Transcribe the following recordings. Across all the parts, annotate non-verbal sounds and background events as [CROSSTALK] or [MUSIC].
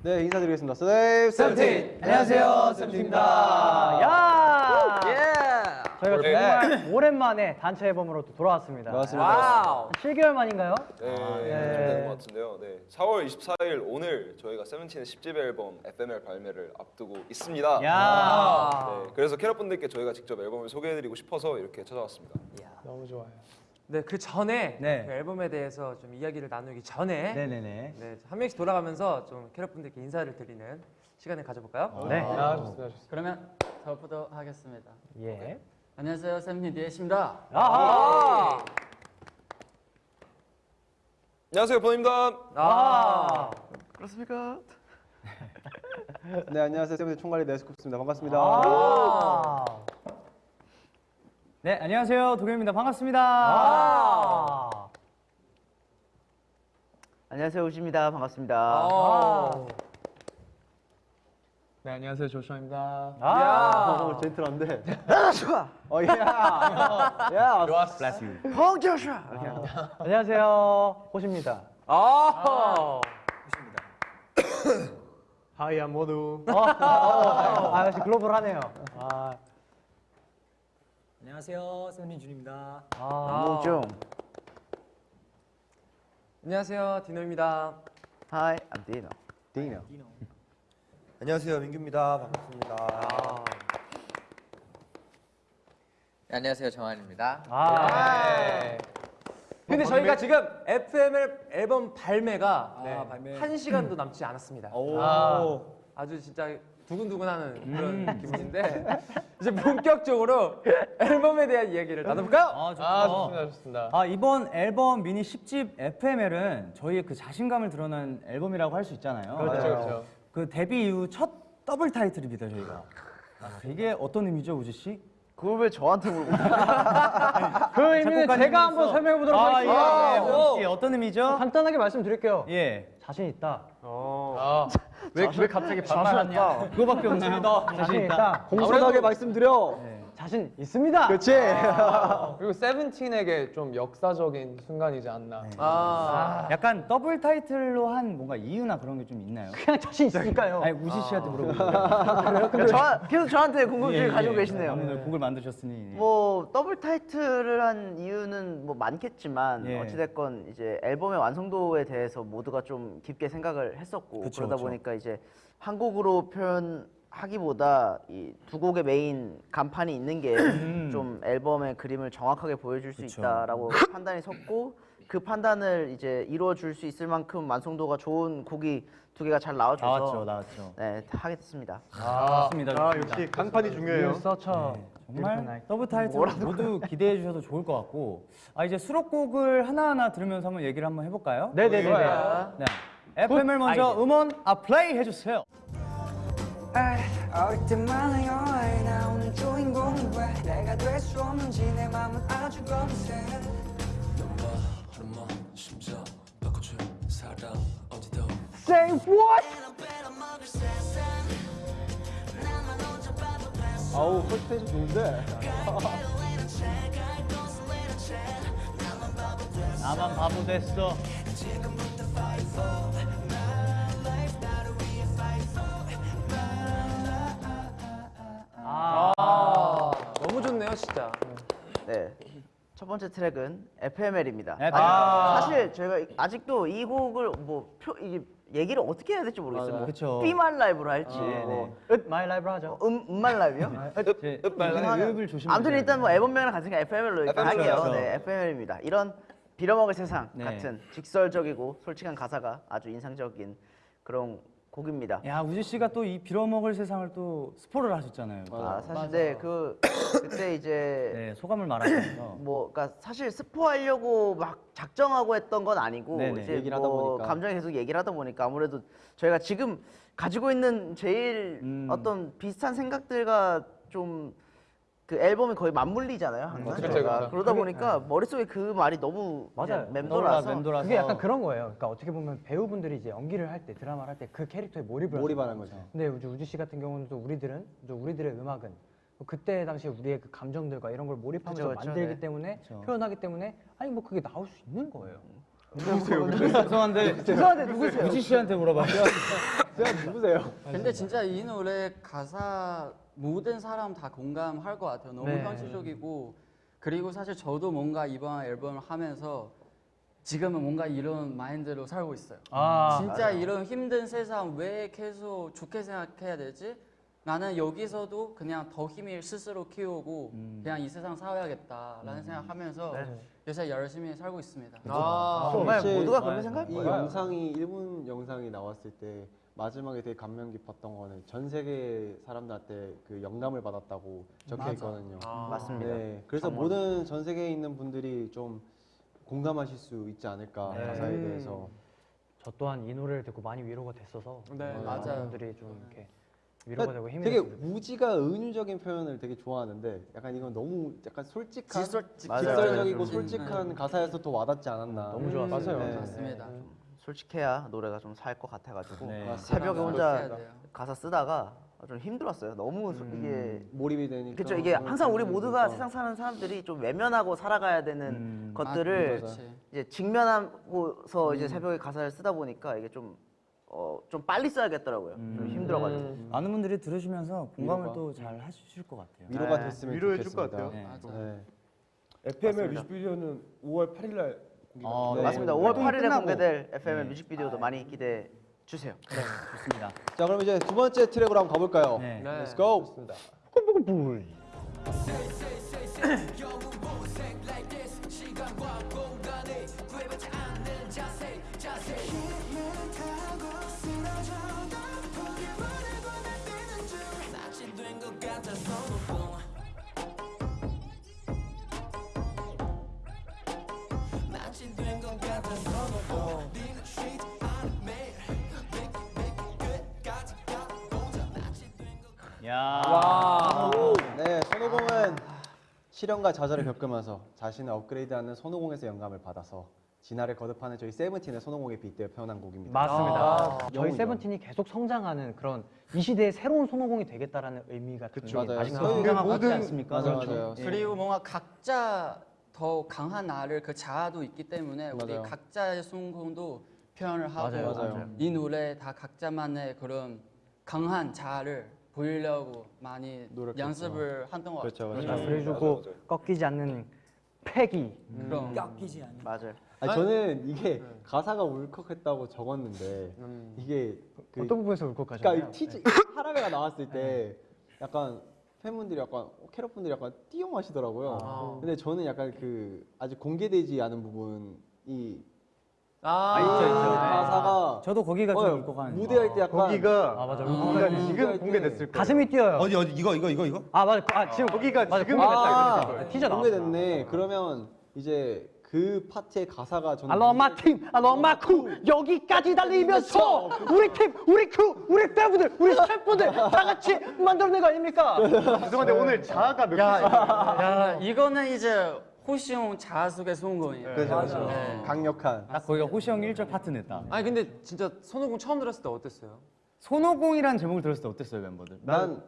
네 인사드리겠습니다. Say the name 세븐틴. 안녕하세요, 세븐틴입니다. 야! 예. 저희가 정말 오랜만에 단체 앨범으로 또 돌아왔습니다. Wow. 7개월 만인가요? 네, 네. 좀 되는 것 같은데요. 네, 4월 24일 오늘 저희가 세븐틴의 10집 앨범 FML 발매를 앞두고 있습니다. 야! 네, 그래서 캐럿 분들께 저희가 직접 앨범을 소개해드리고 싶어서 이렇게 찾아왔습니다. 네, 그 전에 네. 그 앨범에 대해서 좀 이야기를 나누기 전에 네네네. 네, 한 명씩 돌아가면서 좀 캐럿 분들께 인사를 드리는 시간을 가져볼까요? 네. 그러면 저부터 하겠습니다. 예. 안녕하세요, 샘니 디에십니다. 아하! 안녕하세요, 번입니다. 아, 네 안녕하세요 세븐틴 [LAUGHS] 총괄리 네스쿱스입니다. 반갑습니다. 아! 네, 안녕하세요. 도겸입니다. 반갑습니다. 아! 안녕하세요 우지입니다 반갑습니다 아. 네, 안녕하세요. 조슈아입니다. 아! 어, 젠틀한데. 좋아 어 예. 야. Bless you. 홍 조슈아 안녕하세요. 호시입니다. 아. [COUGHS] 하이야 모두. 어, 어, 아, 역시 글로벌하네요. 아, 안녕하세요, 세븐틴 준입니다. 아. 중 안녕하세요, 디노입니다. Hi I'm Dino 딩이요. 안녕하세요 민규입니다 반갑습니다 아. 네, 안녕하세요 정한입니다. 아. 근데 저희가 지금 FML 앨범 발매가 아, 발매. 한 시간도 남지 않았습니다. 오. 아주 진짜 두근두근하는 그런 기분인데 이제 본격적으로 앨범에 대한 이야기를 나눠볼까요? 아, 좋습니다. 좋습니다. 아, 이번 앨범 미니 10집 FML은 저희의 그 자신감을 드러난 앨범이라고 할 수 있잖아요. 그렇죠, 그렇죠. 그 데뷔 이후 첫 더블 타이틀입니다, 저희가. 아, 이게 어떤 의미죠, 우지 씨? 그걸 왜 저한테 물어보 [LAUGHS] 그 의미는 제가 한번 설명해 보도록 아, 예, 하겠습니다. 예. 우지 씨, 어떤 의미죠? 간단하게 말씀드릴게요. 예. 자신 있다. 왜, 왜 갑자기 반말하냐? 그거밖에 없나요? 자신 있다. 공손하게 말씀드려. 자신 있습니다. 그렇지. [LAUGHS] 그리고 세븐틴에게 좀 역사적인 순간이지 않나. 아. 약간 더블 타이틀로 한 뭔가 이유나 그런 게 좀 있나요? 그냥 자신 있으니까요. 아니, 우지 씨한테 물어보는 거예요. 저, 계속 저한테 궁금증을 예, 가지고 예. 계시네요 오늘 곡을 만드셨으니. 뭐 더블 타이틀을 한 이유는 뭐 많겠지만 예. 어찌됐건 이제 앨범의 완성도에 대해서 모두가 좀 깊게 생각을 했었고 그쵸, 그러다 그쵸. 보니까 이제 한 곡으로 표현 하기보다 이 두 곡의 메인 간판이 있는 게 좀 앨범의 그림을 정확하게 보여줄 수 음. 그쵸. 있다라고 [LAUGHS] 판단이 섰고 그 판단을 이제 이루어 줄 수 있을 만큼 완성도가 좋은 곡이 두 개가 잘 나와줘서 나왔죠, 나왔죠. 네 하게 됐습니다. 좋습니다. 아 좋습니다. 역시 간판이 중요해요. 서처. 정말 더블 타이틀 모두 기대해 주셔도 좋을 것 같고 아 이제 수록곡을 하나하나 들으면서 한번 얘기를 한번 해볼까요? 네네네. 네. FM을 먼저 음원 아 플레이 해주세요. 어릴 때만 해요 나 오늘 주인공이 왜 내가 될 수 없는지 내 맘은 아주 검세 Say what? 아우 pronunciation 좋은데. 나만 바보 됐어. 아. 너무 좋네요, 진짜. 네. 첫 번째 트랙은 FML입니다. FML. 아, 사실 저희가 아직도 이 곡을 뭐 표, 이게 얘기를 어떻게 해야 될지 모르겠어요. 뭐 그쵸. B만 라이브로 할지, 네, 뭐 읍 my life로 하죠. 음, 음 my life요? 이제 하나- 읍을 조심해. 아무튼 일단 뭐 앨범명이랑 같으니까 FML로 일단 FML 로 할게요. 네, FML입니다. 이런 빌어먹을 세상 네. 같은 직설적이고 솔직한 가사가 아주 인상적인 그런 곡입니다. 야 우지 씨가 또 이 빌어먹을 세상을 또 스포를 하셨잖아요. 아, 사실 네, 그 그때 이제 [LAUGHS] 네 소감을 말하면서 [LAUGHS] 뭐, 그러니까 사실 스포하려고 막 작정하고 했던 건 아니고 네네, 이제 얘기를 하다 뭐 보니까. 감정이 계속 얘기를 하다 보니까 아무래도 저희가 지금 가지고 있는 제일 음. 어떤 비슷한 생각들과 좀 그 앨범이 거의 맞물리잖아요 항상 저희가. 그쵸. 그러다 보니까 머릿속에 그 말이 너무 맞아요. 맴돌아서 맴돌아서 그게 약간 그런 거예요. 그러니까 어떻게 보면 배우분들이 이제 연기를 할 때 드라마를 할 때 그 캐릭터에 몰입을 몰입하는. 거죠. 근데 우주 씨 같은 경우는 또 우리들은 또 우리들의 음악은 뭐 그때 당시에 우리의 그 감정들과 이런 걸 몰입하면서 그쵸, 만들기 네. 때문에 그쵸. 표현하기 때문에 아니 뭐 그게 나올 수 있는 거예요. 죄송한데 죄송한데 누구세요? 우지 씨한테 물어봐요. [LAUGHS] [LAUGHS] 제가 누구세요? 근데 진짜 이 노래 가사 모든 사람 다 공감할 것 같아요. 너무 네. 현실적이고 그리고 사실 저도 뭔가 이번 앨범을 하면서 지금은 뭔가 이런 마인드로 살고 있어요. 아, 진짜 이런 힘든 세상 왜 계속 좋게 생각해야 되지? 나는 여기서도 그냥 더 힘을 스스로 키우고 그냥 이 세상 살아야겠다라는 생각하면서 요새 열심히 살고 있습니다. 아, 정말 사실 모두가 그렇게 생각할 이 거예요. 영상이 1분 영상이 나왔을 때 마지막에 되게 감명 깊었던 거는 전 세계 사람들한테 그 영감을 받았다고 적혀 맞아. 있거든요. 맞습니다. 네, 그래서 모든 전 세계에 있는 분들이 좀 공감하실 수 있지 않을까 네. 가사에 음. 대해서. 저 또한 이 노래를 듣고 많이 위로가 됐어서 네, 어, 맞아요. 많은 분들이 좀 이렇게 위로가 되고 힘이 되게. 우지가 은유적인 표현을 되게 좋아하는데 약간 이건 너무 약간 솔직한 직설, 맞아요. 직설적이고 음, 솔직한 가사에서 더 와닿지 않았나. 너무 좋았어요. 네. 맞습니다. 솔직해야 노래가 좀 살 것 같아가지고 네. 새벽에 혼자. 가사 쓰다가 좀 힘들었어요. 너무 소- 이게 몰입이 되니까. 그렇죠. 이게 항상 우리 모두가 그러니까. 세상 사는 사람들이 좀 외면하고 살아가야 되는 음. 것들을 맞아. 이제 직면하고서 이제 새벽에 가사를 쓰다 보니까 이게 좀 어, 좀 빨리 써야겠더라고요. 좀 힘들어가지고. 음. 많은 분들이 들으시면서 공감을. 또 잘 하실 것 같아요. 위로가 네. 됐으면 위로해 줄 좋겠습니다. 것 같아요. 네. 맞아. 네. FM의 맞습니다. 뮤직비디오는 5월 8일 날 어, 네. 맞습니다. 네. 5월 8일에 끝나고. 공개될 FM의 뮤직비디오도 많이 기대해 주세요. 좋습니다. 자 그럼 이제 두 번째 트랙으로 한번 가볼까요? 네. 네. Let's go. 좋습니다. [CLEARS THROAT] 야. 네, 손오공은 시련과 좌절을 겪으면서 자신을 업그레이드하는 손오공에서 영감을 받아서 진화를 거듭하는 저희 세븐틴의 손오공에 빗대어 표현한 곡입니다. 맞습니다. 아, 저희. 세븐틴이 계속 성장하는 그런 이 시대의 새로운 손오공이 되겠다라는 의미가 그쵸, 맞아요. 아직도 저희 건강하고 모든- 같지 않습니까? 맞아요, 그렇죠. 맞아요. 예. 그리고 뭔가 각자 더 강한 나를 그 자아도 있기 때문에 우리 맞아요. 각자의 순공도 표현을 하고 맞아요, 맞아요. 이 노래 다 각자만의 그런 강한 자아를 보이려고 많이 노력했죠. 연습을 했던 것 그렇죠, 같아요. 그렇죠. 그래주고 맞아요, 맞아요. 꺾이지 않는 패기. 그럼 맞아요. 아니, 저는 이게 가사가 울컥했다고 적었는데 이게 그 어떤 부분에서 울컥하셨나요? 그러니까 이 티즈 하라베가 나왔을 때 약간 팬분들이 약간 어, 캐럿 분들이 약간 띄엄 하시더라고요. 근데 저는 약간 그 아직 공개되지 않은 부분이 아, 있죠, 있죠. 가사가 저도 거기가 어, 좀 울컥하는. 무대할 때 약간 거기가 아 맞아. 아, 그러니까 거. 지금 공개됐을 거예요. 가슴이 뛰어요. 어디 어디 이거 이거 이거 이거? 아 맞아. 아 지금 거기가 맞아, 지금 공개됐다, 아. 티저 나왔어. 공개됐네. 그러면 이제 그 파트의 가사가 저는 알로마 팀, 알로마 쿠 여기까지 달리면서 [LAUGHS] 우리 팀, 우리 크루, 우리 팬분들, 우리 스태프분들 다 같이 만들어낸 거 아닙니까? [LAUGHS] 죄송한데 오늘 자아가 몇 야, 야 이거는 이제 호시용 자아 속의 순공이에요. 그죠, 그죠. 네. 강력한. 딱 거기가 호시 형 1절 파트 냈다. 아니 근데 진짜 손오공 처음 들었을 때 어땠어요? 손오공이라는 제목을 들었을 때 어땠어요 멤버들? 난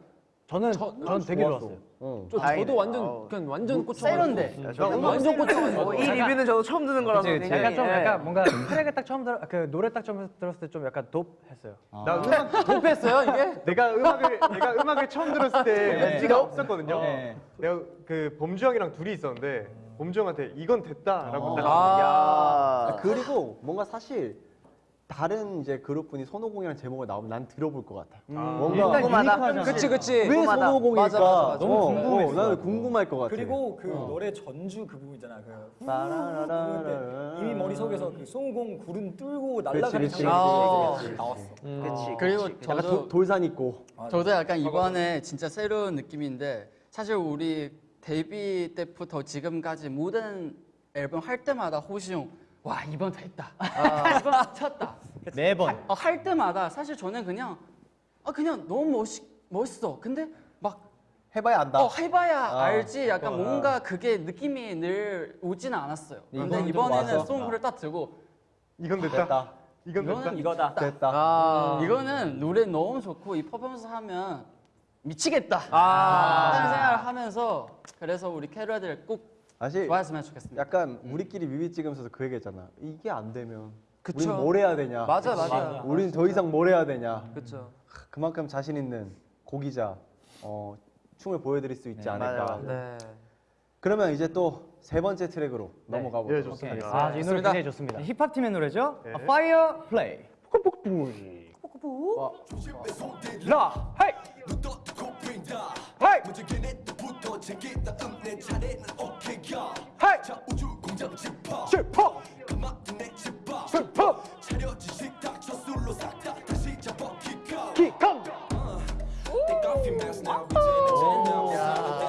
저는 저- 전 되게 좋았어. 좋았어요. 어. 저. 저도 완전 어우. 그냥 완전 꽂혀. 세련돼. 저 완전 꽂혀가지고. 어, 이 리뷰는 저도 처음 듣는 거라서 그치, 그치. 약간 좀 예. 약간 뭔가 트랙을 딱 처음 들어 그 노래 딱 처음 들었을 때 좀 약간 돕했어요. 나 음악 [LAUGHS] 도패했어요 이게? [LAUGHS] 내가 음악을 내가 음악을 처음 들었을 때 네. 멘트가 없었거든요. 네. 내가 그 범주 형이랑 둘이 있었는데 범주 형한테 이건 됐다라고 딱 아, 아, 그리고 뭔가 사실 다른 이제 그룹분이 손오공이라는 제목을 나오면 난 들어볼 것 같아. 뭔가 일단 궁금하다. 유니크하잖아. 그치 그치. 왜 궁금하다. 손오공일까? 맞아, 맞아, 맞아. 너무 어, 궁금했어. 어, 나는 궁금할 것 같아. 그리고 그 노래 전주 그 부분 있잖아. 그. 이미 머릿속에서 그 송공 구름 뚫고 날아가는 그치, 장면이 그치, 그치. 나왔어. 그치, 그리고 그치, 그치. 약간 저도 도- 돌산 있고. 저도 약간 이번에 진짜 새로운 느낌인데 사실 우리 데뷔 때부터 지금까지 모든 앨범 할 때마다 호시용 와 이번 됐다 아, [LAUGHS] 이번 미쳤다 매번. 어, 할 때마다 사실 저는 그냥 아 그냥 너무 멋있, 멋있어 근데 막 해봐야 안다. 어, 해봐야 아, 알지 약간 어, 뭔가 그게 느낌이 늘 오지는 않았어요 근데 이번에는. 송크를 딱 들고 이건 됐다. 됐다. 이건 됐다. 이거는 이거다 됐다. 아, 이거는 노래 너무 좋고 이 퍼포먼스 하면 미치겠다 아. 라는 생각을 하면서 그래서 우리 캐럿들 꼭 사실 좋아했으면 좋겠습니다. 약간 우리끼리 뮤비 찍으면서도 그 얘기 했잖아. 이게 안 되면 그쵸. 우린 뭘 해야 되냐? 맞아, 맞아. 우린 더 이상 뭘 해야 되냐? 그렇죠. 그만큼 자신 있는 곡이자 어, 춤을 보여드릴 수 있지 않을까. 네. 그러면 이제 또 세 번째 트랙으로 넘어가 보도록 예, 좋습니다. 하겠습니다. 아, 이 노래 굉장히 좋습니다. 힙합 팀의 노래죠? 네. 아, Fire Play. 라, 헤이, 헤이, 헤이, 슈퍼, 슈퍼, 키컴.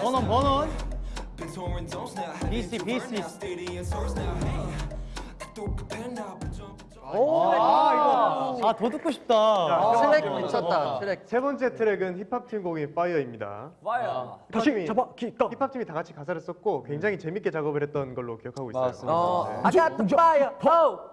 번원 번원. BC BC. 아 이거 아 더 듣고 싶다. 트랙 미쳤다. 트랙. 세 번째 트랙은 힙합 팀 곡인 Fire입니다. 와요. 다시 잡아, 키컴. 힙합 팀이 다 같이 가사를 썼고 굉장히 재밌게 작업을 했던 걸로 기억하고 있어요. 맞습니다. 어, 네. I got the fire, oh.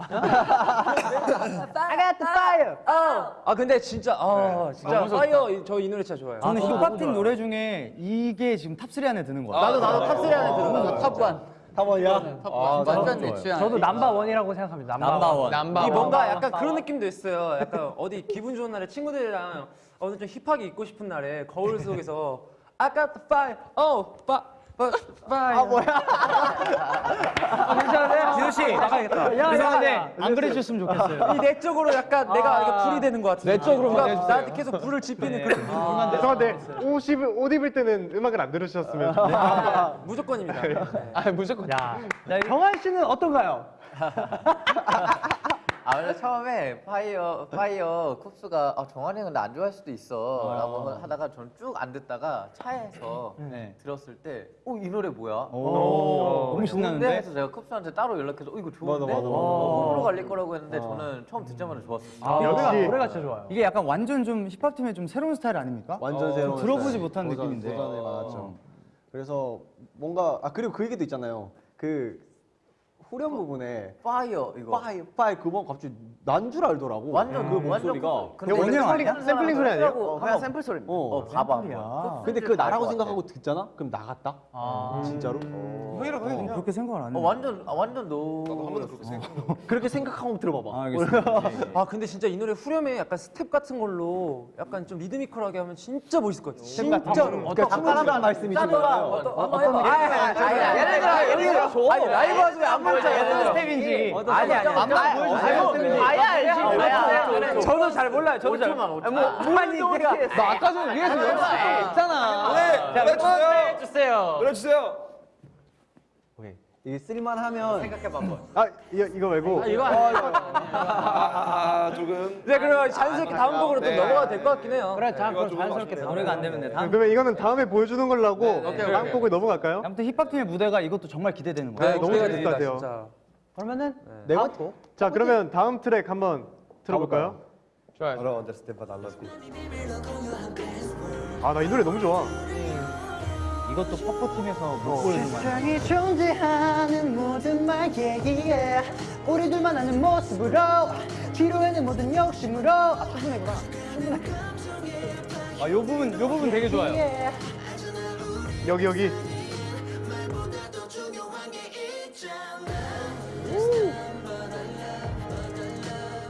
I got the fire. 아 근데 진짜 아 진짜 파이어 저 이 노래 진짜 좋아요. 저는 힙합 팀 노래 중에 이게 지금 top3 안에 드는 거 같아요. 나도 나도 top3 안에 들어. top1. top one이야? top1. 완전 내 취향. 저도 number one이라고 생각합니다. number, one. number. 이 뭔가 약간 그런 느낌도 있어요. [LAUGHS] 약간 어디 기분 좋은 날에 친구들이랑 오늘 좀 힙하게 입고 싶은 날에 거울 속에서 I got the fire, oh, fire. 아 뭐야? 괜찮은데? 지우 씨 나가야겠다. 야, 이상한데 야. 안 그래주셨으면 좋겠어요. 이 내적으로 약간 내가 이거 불이 되는 것 같은데. 내적으로 누가 해주세요. 나한테 계속 불을 지피는 그런 기분. 아, 죄송한데 옷 입을, 옷 입을 때는 음악을 안 들으셨으면 좋겠어요. 아, 무조건입니다. 아 무조건. 야, 정한 씨는 어떤가요? [LAUGHS] 아 원래 처음에 파이어 파이어 쿱스가 아, 정한이 근데 안 좋아할 수도 있어라고 하다가 저는 쭉 안 듣다가 차에서 네. 들었을 때 어 이 노래 뭐야? 오, 너무? 신나는데? 해서 제가 쿱스한테 따로 연락해서 어 이거 좋은데? 맞아, 맞아, 맞아. 어, 호불호 갈릴 거라고 했는데 저는 처음 듣자마자 좋았어요. 아, 역시. 노래가, 노래가 진짜 좋아요. 이게 약간 완전 좀 힙합 팀의 좀 새로운 스타일 아닙니까? 완전 새로운 좀 들어보지 스타일. 못한 느낌인데. 도전이 많았죠. 그래서 뭔가 아 그리고 그 얘기도 있잖아요. 그 후렴 부분에 Fire 이거. 파이 파이 그번 갑자기 난 줄 알더라고. 완전 그 완전 목소리가. 그- 원래? 샘플링 소리 아니에요? 어, 그냥 샘플 소리입니다. 어, 어, 봐봐. 근데 그 나라고 생각하고 듣잖아? 그럼 나갔다? 아, 진짜로? 형이랑 어, 그렇게 생각을 안 어, 했네. 완전 아, 완전 no. 나도 한 번도 그렇게 생각. [LAUGHS] 그렇게 생각하고 들어봐봐. 아. [LAUGHS] 예, 예. 아 근데 진짜 이 노래 후렴에 약간 스텝 같은 걸로 약간 좀 리드미컬하게 하면 진짜 멋있을 것 같아요. 진짜로. 그러니까 춤추라는 말씀이신 거. 거예요? 어떤. 예를 들어 예를 들어. 아니 라이브 하지 왜안 보여줘? 예를 들어. 스텝인지. 아니 아니. 아야 알지. 아야. 저도 잘 몰라요. 저도 잘. 뭐 아니 나 아까 전에 위에서 연습했잖아. 네, 노래 주세요. 해주세요. 노래 주세요. 오케이. 이게 쓸만하면 생각해봐 한번. 아 이거, 이거 말고 이거 아 조금. 네 그럼 자연스럽게 다음 곡으로 또 네. 넘어가도 될 것 같긴 해요. 그래, 자, 이거 그럼 좀 자연스럽게. 노래가 안 되면 돼. 다음. 그러면 이거는 다음에 보여주는 걸로 하고 오케이, 다음 오케이. 곡을 넘어갈까요? 아무튼 힙합 팀의 무대가 이것도 정말 기대되는 거예요. 네, 너무 기대가 재밌을 것 같아요. 그러면은 네 번째 자 그러면 다음 트랙 한번 들어볼까요? 좋아요. I don't understand but I love you. 아나 이 노래 너무 좋아. 이것도 퍼포 팀에서 못 보여준 거 아니에요? 세상에 존재하는 모든 말에 yeah. 우리들만 아는 모습으로 뒤로에는 모든 욕심으로 아 충분해구나 아, 요 부분, 요 부분 되게 좋아요. yeah. 여기 여기.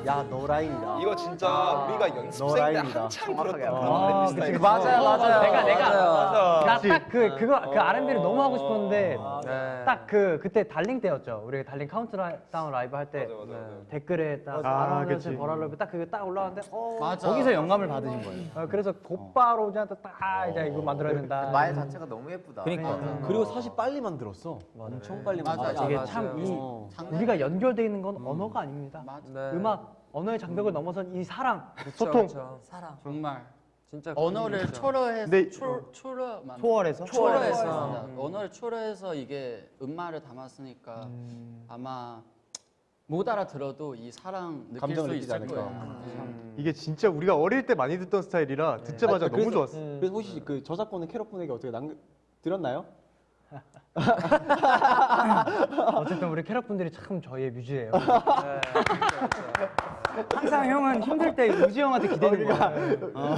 야 너라인이다. 이거 진짜 우리가 연습생 때. 한참 들었던 아, 그런. 그치. 맞아요, 맞아요. 내가 내가 맞아요. 나딱그 그거 그 R&B를 너무 하고 싶었는데 네. 딱그 그때 Darling 때였죠. 우리 Darling 카운트다운 라이브 할때 맞아, 맞아, 맞아. 댓글에 딱 아, 그치. But I Luv 딱 그게 딱 올라왔는데 어 맞아. 거기서 영감을 받으신 거예요. 어, 그래서 곧바로 우지한테 딱 이제 이거 만들어야 된다. 말 자체가 너무 예쁘다. 그러니까. 그리고 사실 빨리 만들었어. 엄청 빨리 맞아, 만들었어. 이게 맞아요. 참이 어. 우리가 연결돼 있는 건 언어가 아닙니다. 맞아. 네. 음악 언어의 장벽을 넘어선 이 사랑 그쵸, 소통. 그쵸. 사랑. 정말. 진짜 언어를. 초월해서 네. 초, 초월 초월해서? 초월해서 초월해서. 음. 언어를 초월해서 이게 음말을 담았으니까 아마 못 알아들어도 이 사랑 느낄 감정을 수 느끼지 있을 않을까. 거예요. 음. 이게 진짜 우리가 어릴 때 많이 듣던 스타일이라 듣자마자 아, 너무 그래서- 좋았어. 그래서 혹시 그 저작권은 캐럿분에게 어떻게 남 들었나요? 어쨌든 우리 캐럿분들이 참 저희의 뮤즈예요. 항상 형은 힘들 때 우지 형한테 기대는 거야. 어.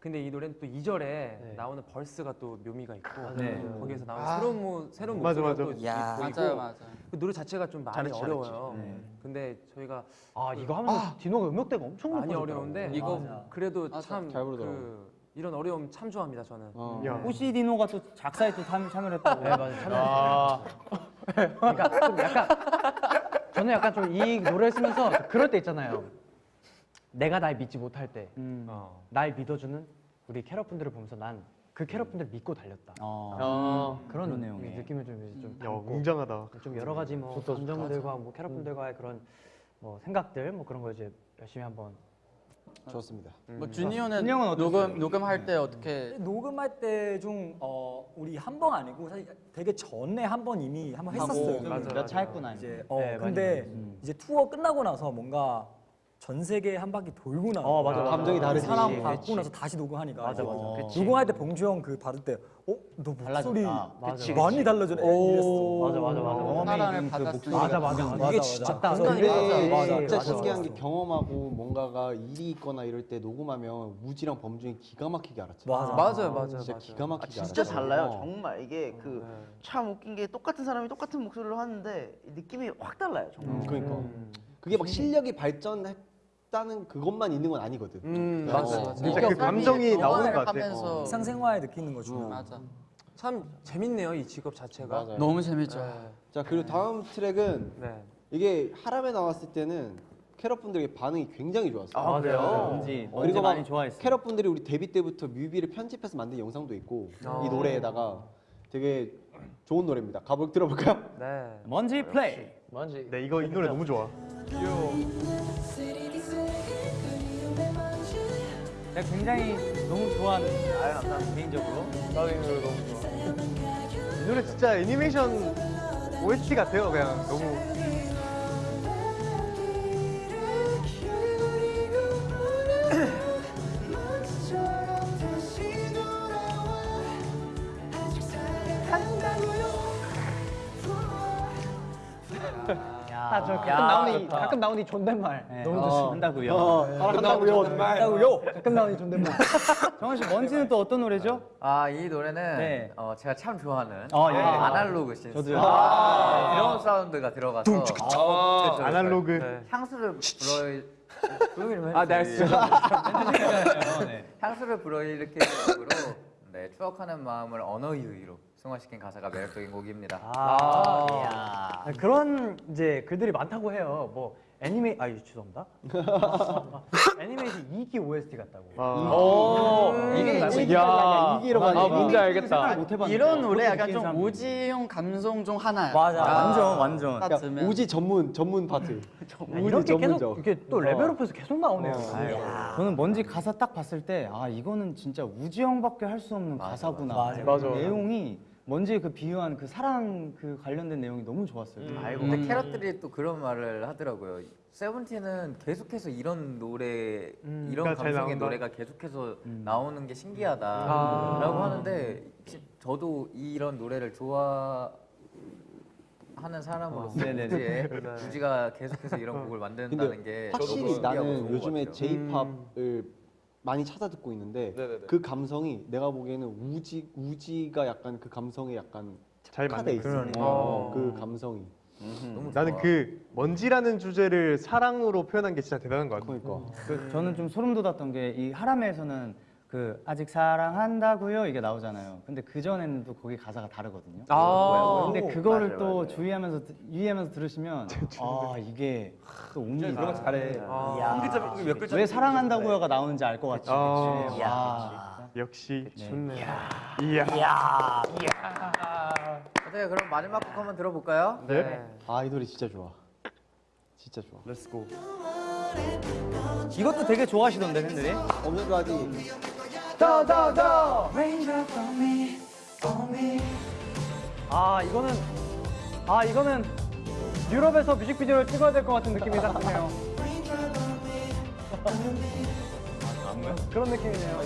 근데 이 노래는 또 2절에 나오는 벌스가 또 묘미가 있고 네. 거기에서 나오는 아. 새로운 모, 새로운 목소리가 맞아. 또 야, 보이고 맞아요, 맞아요. 그 노래 자체가 좀 많이 잘했지, 잘했지. 어려워요. 근데 저희가 아 이거 하면서 디노가 음역대가 엄청 많이. 어려운데 이거 어, 그래도 맞아. 참잘 부르더라고. 그, 이런 어려움 참 좋아합니다 저는. 어. 야. 호시 디노가 또 작사에 또 참, 참여를 했다고. 네 맞아요. 참여했어요. 그러니까 좀 약간 저는 약간 좀 이 노래를 쓰면서 그럴 때 있잖아요. 내가 날 믿지 못할 때날 어. 믿어주는 우리 캐럿분들을 보면서 난 그 캐럿분들 믿고 달렸다. 어. 그런, 그런 내용이. 느낌을 좀, 이제 좀 야 웅장하다. 좀 여러 가지 뭐 감정들과 뭐 캐럿분들과의 그런 뭐 생각들 뭐 그런 거 이제 열심히 한번 좋습니다. 뭐 주니어는 준이 형은? 녹음 녹음할 때 어떻게 녹음할 때중 어, 우리 한 번 아니고 사실 되게 전에 한 번 이미 한 번 했었어요. 몇 차 했구나. 이제 어 네, 근데 했어요. 이제 투어 끝나고 나서 뭔가 전 세계 한 바퀴 돌고 나서 어, 맞아, 맞아. 감정이 다르지. 사람. 받고 나서 다시 녹음하니까 맞아, 맞아. 어. 녹음할 때 봉주 형 그 받을 때 어? 너 목소리 맞아, 많이 달라졌네 이랬어 맞아 맞아 맞아. 사랑을 그 받았을 목소리가 맞아 맞아. 맞아, 이게 맞아. 진짜 맞아. 순간이 근데 맞아, 맞아. 진짜 맞아, 신기한 맞아. 게 경험하고 뭔가가 일이 있거나 이럴 때 녹음하면 우지랑 범준이 기가 막히게 알았죠. 맞아. 맞아요 맞아요 진짜. 기가 막히게 아, 진짜. 달라요. 어. 정말 이게 그참 네. 웃긴 게 똑같은 사람이 똑같은 목소리로 하는데 느낌이 확 달라요. 정말. 음, 그러니까 그게 막 실력이 발전했 다는 그것만 있는 건 아니거든. 음 어. 맞아 맞아. 진짜 그 감정이 나오는 것 같아. 하면서 일상생활 느끼는 거죠. 맞아. 참 재밌네요 이 직업 자체가. 맞아요. 너무 재밌죠. 네. 자 그리고 다음 트랙은 네. 이게 하람에 나왔을 때는 캐럿 분들의 반응이 굉장히 좋았어요. 아, 그래요? 뭔지 그리고 막 많이 좋아했어요. 캐럿 분들이 우리 데뷔 때부터 뮤비를 편집해서 만든 영상도 있고 아. 이 노래에다가 되게 좋은 노래입니다. 가볼 들어볼까요? 네. 먼지 플레이. 네 이거 이 노래 너무 좋아. 내가 굉장히 너무 좋아하는 개인적으로. 나도 이 노래 너무 좋아. 이 노래 진짜 애니메이션 OST 같아요. 그냥 너무 아 저 가끔 나오는 이 가끔 나오는 이 존댓말 네. 너무 어, 좋습니다. 한다고요. 한다고요. 한다고요. 가끔 나오는 이 존댓말. [LAUGHS] 정원 씨 먼지는 또 어떤 노래죠? 아 이 노래는 네. 어, 제가 참 좋아하는 어, 예. 어, 아날로그 신스 저도요. 아, 드럼 사운드가 들어가서 아, 아날로그. 그쵸. 향수를 불어 조용히 아, 네. [LAUGHS] 네. 향수를 불어일으키는 곡으로 네, 추억하는 마음을 언어의 의로 승화시킨 가사가 매력적인 곡입니다. 아, 그런 이제 글들이 많다고 해요. 뭐 애니메 아 죄송합니다. [LAUGHS] 애니메이션 2기 OST 같다고. 아. 오, 이게 이게 야. 이기로 아, 뭔지 알겠다. 이런 노래 약간 좀 오지용 감성 중 하나야. 맞아. 완전 완전. 딱 그러니까. 우지 전문 전문 파트. [LAUGHS] 아, 이렇게 계속 전문적. 이렇게 또 레벨업해서 계속 나오네요. 저는 먼지 가사 딱 봤을 때 아 이거는 진짜 우지 형밖에 할 수 없는 가사구나. 맞아. 맞아. 내용이 먼지에 그 비유한 그 사랑 그 관련된 내용이 너무 좋았어요. 아이고 근데 캐럿들이 또 그런 말을 하더라고요. 세븐틴은 계속해서 이런 노래 이런 그러니까 잘 감성의 나온다. 노래가 계속해서 나오는 게 신기하다라고 아. 하는데 시- 저도 이런 노래를 좋아 하는 사람으로서 네네네. 우지의 우지가 [LAUGHS] 계속해서 이런 곡을 만든다는 게 확실히 나는 것 요즘에. J-팝을 많이 찾아 듣고 있는데 네네네. 그 감성이 내가 보기에는 우지 우지가 약간 그 감성에 약간 잘 착화돼 맞는 있어. 거. 어, 그 감성이. 너무 나는 좋아. 그 먼지라는 주제를 사랑으로 표현한 게 진짜 대단한 것 같아. 그러니까. 그 저는 좀 소름 돋았던 게 이 하람에서는 그 아직 사랑한다고요 이게 나오잖아요. 근데 그 전에는 또 거기 가사가 다르거든요. 아. 근데 그거를 맞아요, 또 맞아요. 주의하면서 드- 유의하면서 들으시면 아 이게 또 옮기 거 잘해. 아. 왜 사랑한다고요가 나오는지 알 것 같이. 아. 와. 역시. 좋네. 이야. 어때요? 그럼 마지막 곡 한번 들어볼까요? 네. 아이 노래 진짜 좋아. 진짜 좋아. Let's go. 이것도 되게 좋아하시던데 팬들이. 없는 거 하지. 아 이거는 아 이거는 유럽에서 뮤직비디오를 찍어야 될 것 같은 느낌이 딱 드네요. 그런 느낌이네요.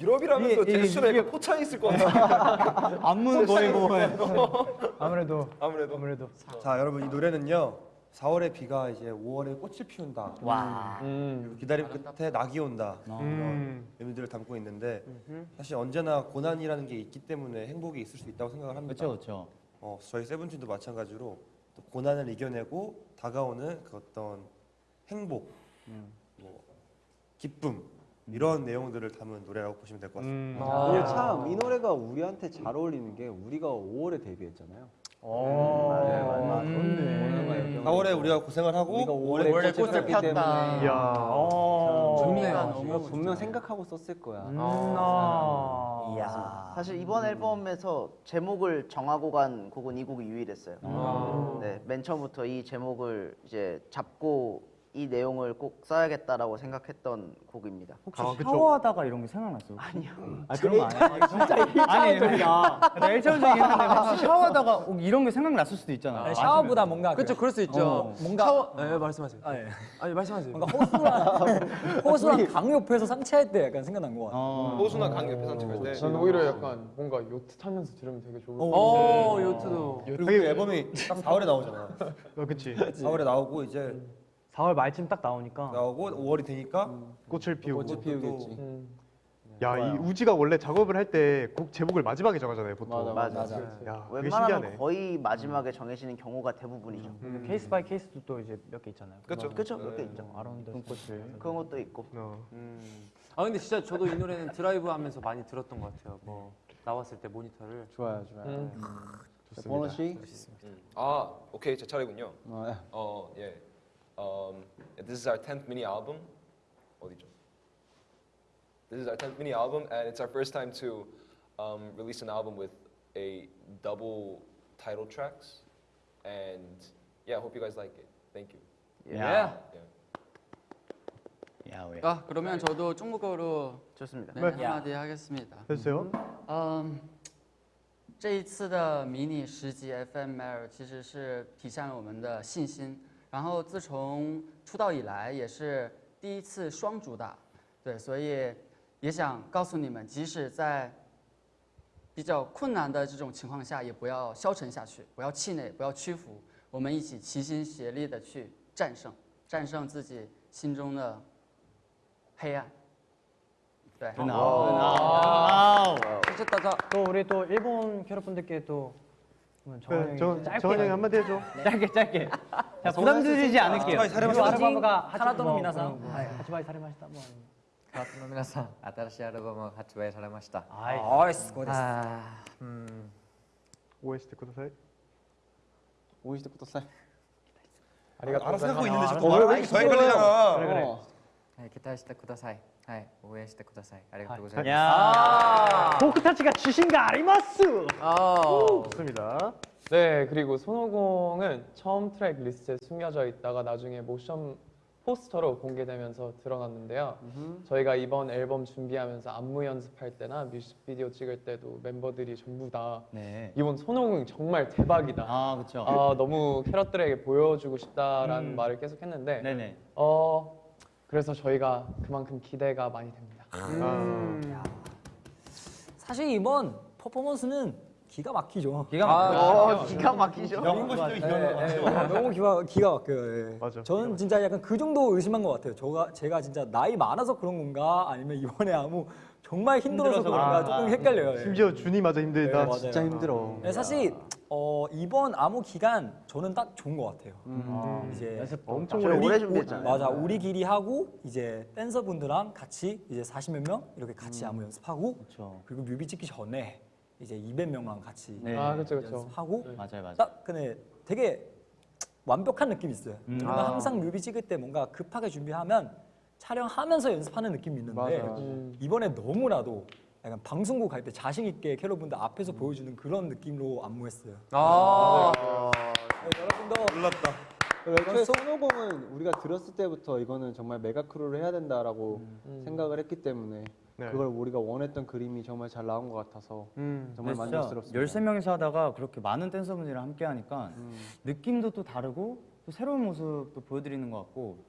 유럽이라면서 이게- 제스처에 이게- 포차 있을 것 같아. 안무는 [LAUGHS] 보이고 [LAUGHS] 아무래도 아무래도. 아무래도 자 여러분 이 노래는요 4월의 비가 이제 5월에 꽃을 피운다 와. 그리고 기다림 끝에 낙이 온다 음. 이런 의미들을 담고 있는데 사실 언제나 고난이라는 게 있기 때문에 행복이 있을 수 있다고 생각을 합니다 그렇죠, 그렇죠. 어, 저희 세븐틴도 마찬가지로 또 고난을 이겨내고 다가오는 그 어떤 행복, 뭐 기쁨 이런 내용들을 담은 노래라고 보시면 될 것 같습니다. 근데 참이 노래가 우리한테 잘 어울리는 게 우리가 5월에 데뷔했잖아요. 네, 맞아. 그렇네. 4월에 우리가 고생을 하고 우리가 5월에 오월에 꽃을 꽃을 폈기. 때문에 이야. 어. 우리가 너무 분명 생각하고 썼을 거야. 음, 아. 이야. 사실 이번 앨범에서 제목을 정하고 간 곡은 이 곡이 유일했어요. 아. 네, 맨 처음부터 이 제목을 이제 잡고 이 내용을 꼭 써야겠다라고 생각했던 곡입니다. 혹시 샤워하다가 이런 게 생각났어요? 아니요. 아 그런 거 아니야? [LAUGHS] 진짜 아니 나 일차원적이긴 한데 혹시 샤워하다가 꼭 이런 게 생각났을 수도 있잖아. 아니, 샤워보다 뭔가 그렇죠, 그럴 수 있죠. 어. 뭔가 샤워, 네, 말씀하세요. 아, 예. 아니 말씀하세요. 뭔가 호수랑 [LAUGHS] 호수랑 강 옆에서 산책할 때 약간 생각난 것 같아. 어. 호수나 강 옆에 산책할 때. 저는 오히려 약간 뭔가 요트 타면서 들으면 되게 좋을 것 어, 같아요. 요트도. 그리고 그 앨범이 딱 4월에 나오잖아. 어, [LAUGHS] 그치. 4월에 나오고 이제 4월 말쯤 딱 나오니까 나오고 5월이 되니까 꽃을 피우고. 꽃을 피우겠지. 음. 야, 이 우지가 원래 작업을 할 때 곡 제목을 마지막에 정하잖아요, 보통. 맞아, 맞아. 야, 그게 웬만하면 신기하네. 거의 마지막에 정해지는 경우가 대부분이죠. 그 case by case도 또 이제 몇 개 있잖아요. 그렇죠. 그렇죠, 몇 개 있죠. 아라운드 눈꽃을 그런 것도 있고. 어. 아 근데 진짜 저도 이 노래는 드라이브 하면서 많이 들었던 것 같아요. 뭐 나왔을 때 모니터를. 좋아요, 좋아요. 음. 자, 번호 씨. 아, 오케이 제 차례군요. 어, 예. 어, 예. Um, this is our 10th mini album. 어디죠? This is our 10th mini album, and it's our first time to um, release an album with a double title tracks. And yeah, I hope you guys like it. Thank you. 야. Yeah. 야, 왜? 아 그러면 저도 중국어로 좋습니다. 네, 한마디 하겠습니다. 해주세요. 嗯，这一次的迷你十集 FML 其实是体现了我们的信心。 然后自从出道以来，也是第一次双主打，对，所以也想告诉你们，即使在比较困难的这种情况下，也不要消沉下去，不要气馁，不要屈服，我们一起齐心协力的去战胜，战胜自己心中的黑暗。对， 아우. 진짜 따자. 또 우리 또 일본 캐럿분들께 또 그러면 네, 정원 형이 짧게 정원 형이 한마디 해줘. 네. 짧게 짧게. 자 아, 부담 드리지 않을게요. アルバムが発売、皆さん。 発売されました 뭐. 発売、皆さん。新しいアルバム発売されました。最高です。 음. 応援してください。応援してください。 알아서 하고 있는데 지금 왜 이렇게 저행걸리잖아. 그래 그래. 期待してください。 はい、応援してください。ありがとうございます。 야. 포크타치가 주신가 아리마스. 아. 좋습니다. 네, 그리고 손오공은 처음 트랙 리스트에 숨겨져 있다가 나중에 모션 포스터로 공개되면서 드러났는데요. 저희가 이번 앨범 준비하면서 안무 연습할 때나 뮤직비디오 찍을 때도 멤버들이 전부 다 네. 이번 손오공 정말 대박이다. 아 그렇죠. 아, 너무 캐럿들에게 보여주고 싶다라는 음. 말을 계속 했는데 네네. 어 그래서 저희가 그만큼 기대가 많이 됩니다. 아, 사실 이번 퍼포먼스는 기가 막히죠. 기가 아, 막히죠. 어, 기가 막히죠. 영웅 것이죠 이거. 아, 너무 기가 기가 막혀요. 예. 맞아. 저는 진짜 약간 그 정도 의심한 것 같아요. 저가 제가 진짜 나이 많아서 그런 건가 아니면 이번에 아무 정말 힘들어서, 힘들어서 그런가 그런가. 조금 헷갈려요. 예. 심지어 준이마저 힘들다. 네. 진짜 힘들어. 네, 사실 어, 이번 암호 기간 저는 딱 좋은 것 같아요. 음. 이제 연습 엄청 저희 오래. 오래 우- 준비했잖아요. 맞아, 우리끼리 하고 이제 댄서분들랑 같이 이제 40몇 명 이렇게 같이 암호 연습하고 그렇죠. 그리고 뮤비 찍기 전에 이제 200명랑 같이 네. 아, 그렇죠, 그렇죠. 연습하고 맞아요 맞아요. 딱 근데 되게 완벽한 느낌이 있어요. 음. 뭔가 아. 항상 뮤비 찍을 때 뭔가 급하게 준비하면 촬영하면서 연습하는 느낌이 있는데 맞아, 맞아. 음. 이번에 너무나도 약간 방송국 갈 때 자신 있게 캐럿분들 앞에서 보여주는 그런 느낌으로 안무했어요. 아. 네, 여러분도 몰랐다. 애초에 손오공은 우리가 들었을 때부터 이거는 정말 메가 크루를 해야 된다라고 생각을 했기 때문에 네. 그걸 우리가 원했던 그림이 정말 잘 나온 것 같아서 음. 정말 만족스럽습니다. 13명이서 하다가 그렇게 많은 댄서분들이랑 함께 하니까 음. 느낌도 또 다르고 또 새로운 모습도 보여드리는 것 같고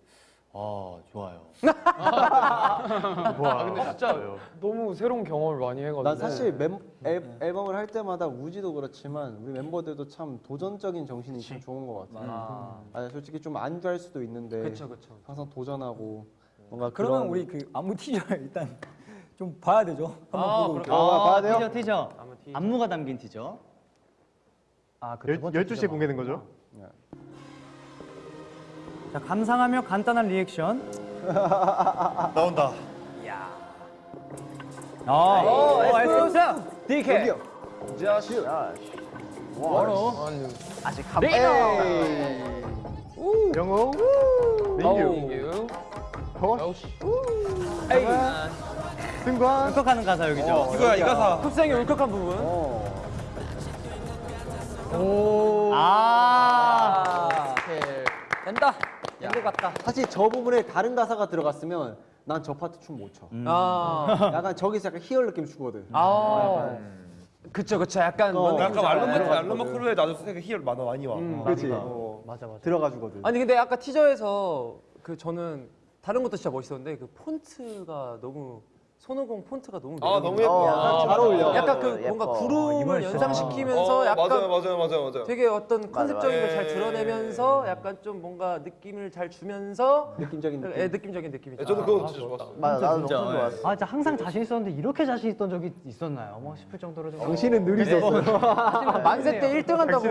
아 좋아요. [LAUGHS] 와, 근데 진짜 너무 새로운 경험을 많이 해가지고. 난 사실 멤, 앨, 앨범을 할 때마다 우지도 그렇지만 우리 멤버들도 참 도전적인 정신이 참 좋은 것 같아요. 아, 솔직히 좀안될 수도 있는데 그쵸 그쵸. 항상 도전하고 뭔가 그러면 그런 우리 그 안무 티저 [LAUGHS] 일단 좀 봐야 되죠. 한번 아, 보고 올게요. 아, 봐야 돼요? 티저 티저. 안무가 담긴 티저. 아그 12시에 공개된 거죠? 자 감상하며 간단한 리액션. [LAUGHS] 나온다. 아, 오, excuse DK. 여기요. 아직 한 영호 민규 민규. 허쉬 에이. 승관 울컥하는 가사 여기죠. 이거야 이 가사. 흡생의 울컥한 부분. 어. 아. 된다. 된것 같다. 사실 저 부분에 다른 가사가 들어갔으면 난 저 파트 춤 못 춰. 아. 약간 저기서 약간 희열 느낌 주거든. 아. 그쵸 그쵸 약간 어, 뭔 약간. 알로마 알로마 크루에 나도 되게 희열 많아 많이 와. 음, 그렇지. 어. 맞아 맞아. 들어가 주거든. 아니 근데 아까 티저에서 그 저는 다른 것도 진짜 멋있었는데 그 폰트가 너무 손오공 폰트가 너무 아 너무. 예뻐. 아, 잘 어울려. 약간 그 예뻐. 뭔가 어, 구름을 연상시키면서 어, 약간 맞아요 맞아요 맞아요 맞아요. 되게 어떤 컨셉적인 걸잘 맞아요. 드러내면서 약간 좀 뭔가 느낌을 잘 주면서 느낌적인 느낌. 애 느낌적인 느낌이 네, 저도 그거 진짜 좋았어요. 맞아 나도 진짜, 예. 좋았어. 아 진짜 항상 자신 있었는데 이렇게 자신 있던 적이 있었나요? 뭐 싶을 정도로 좀. 당신은 늘 있었어요. 만세 때 1등 한다고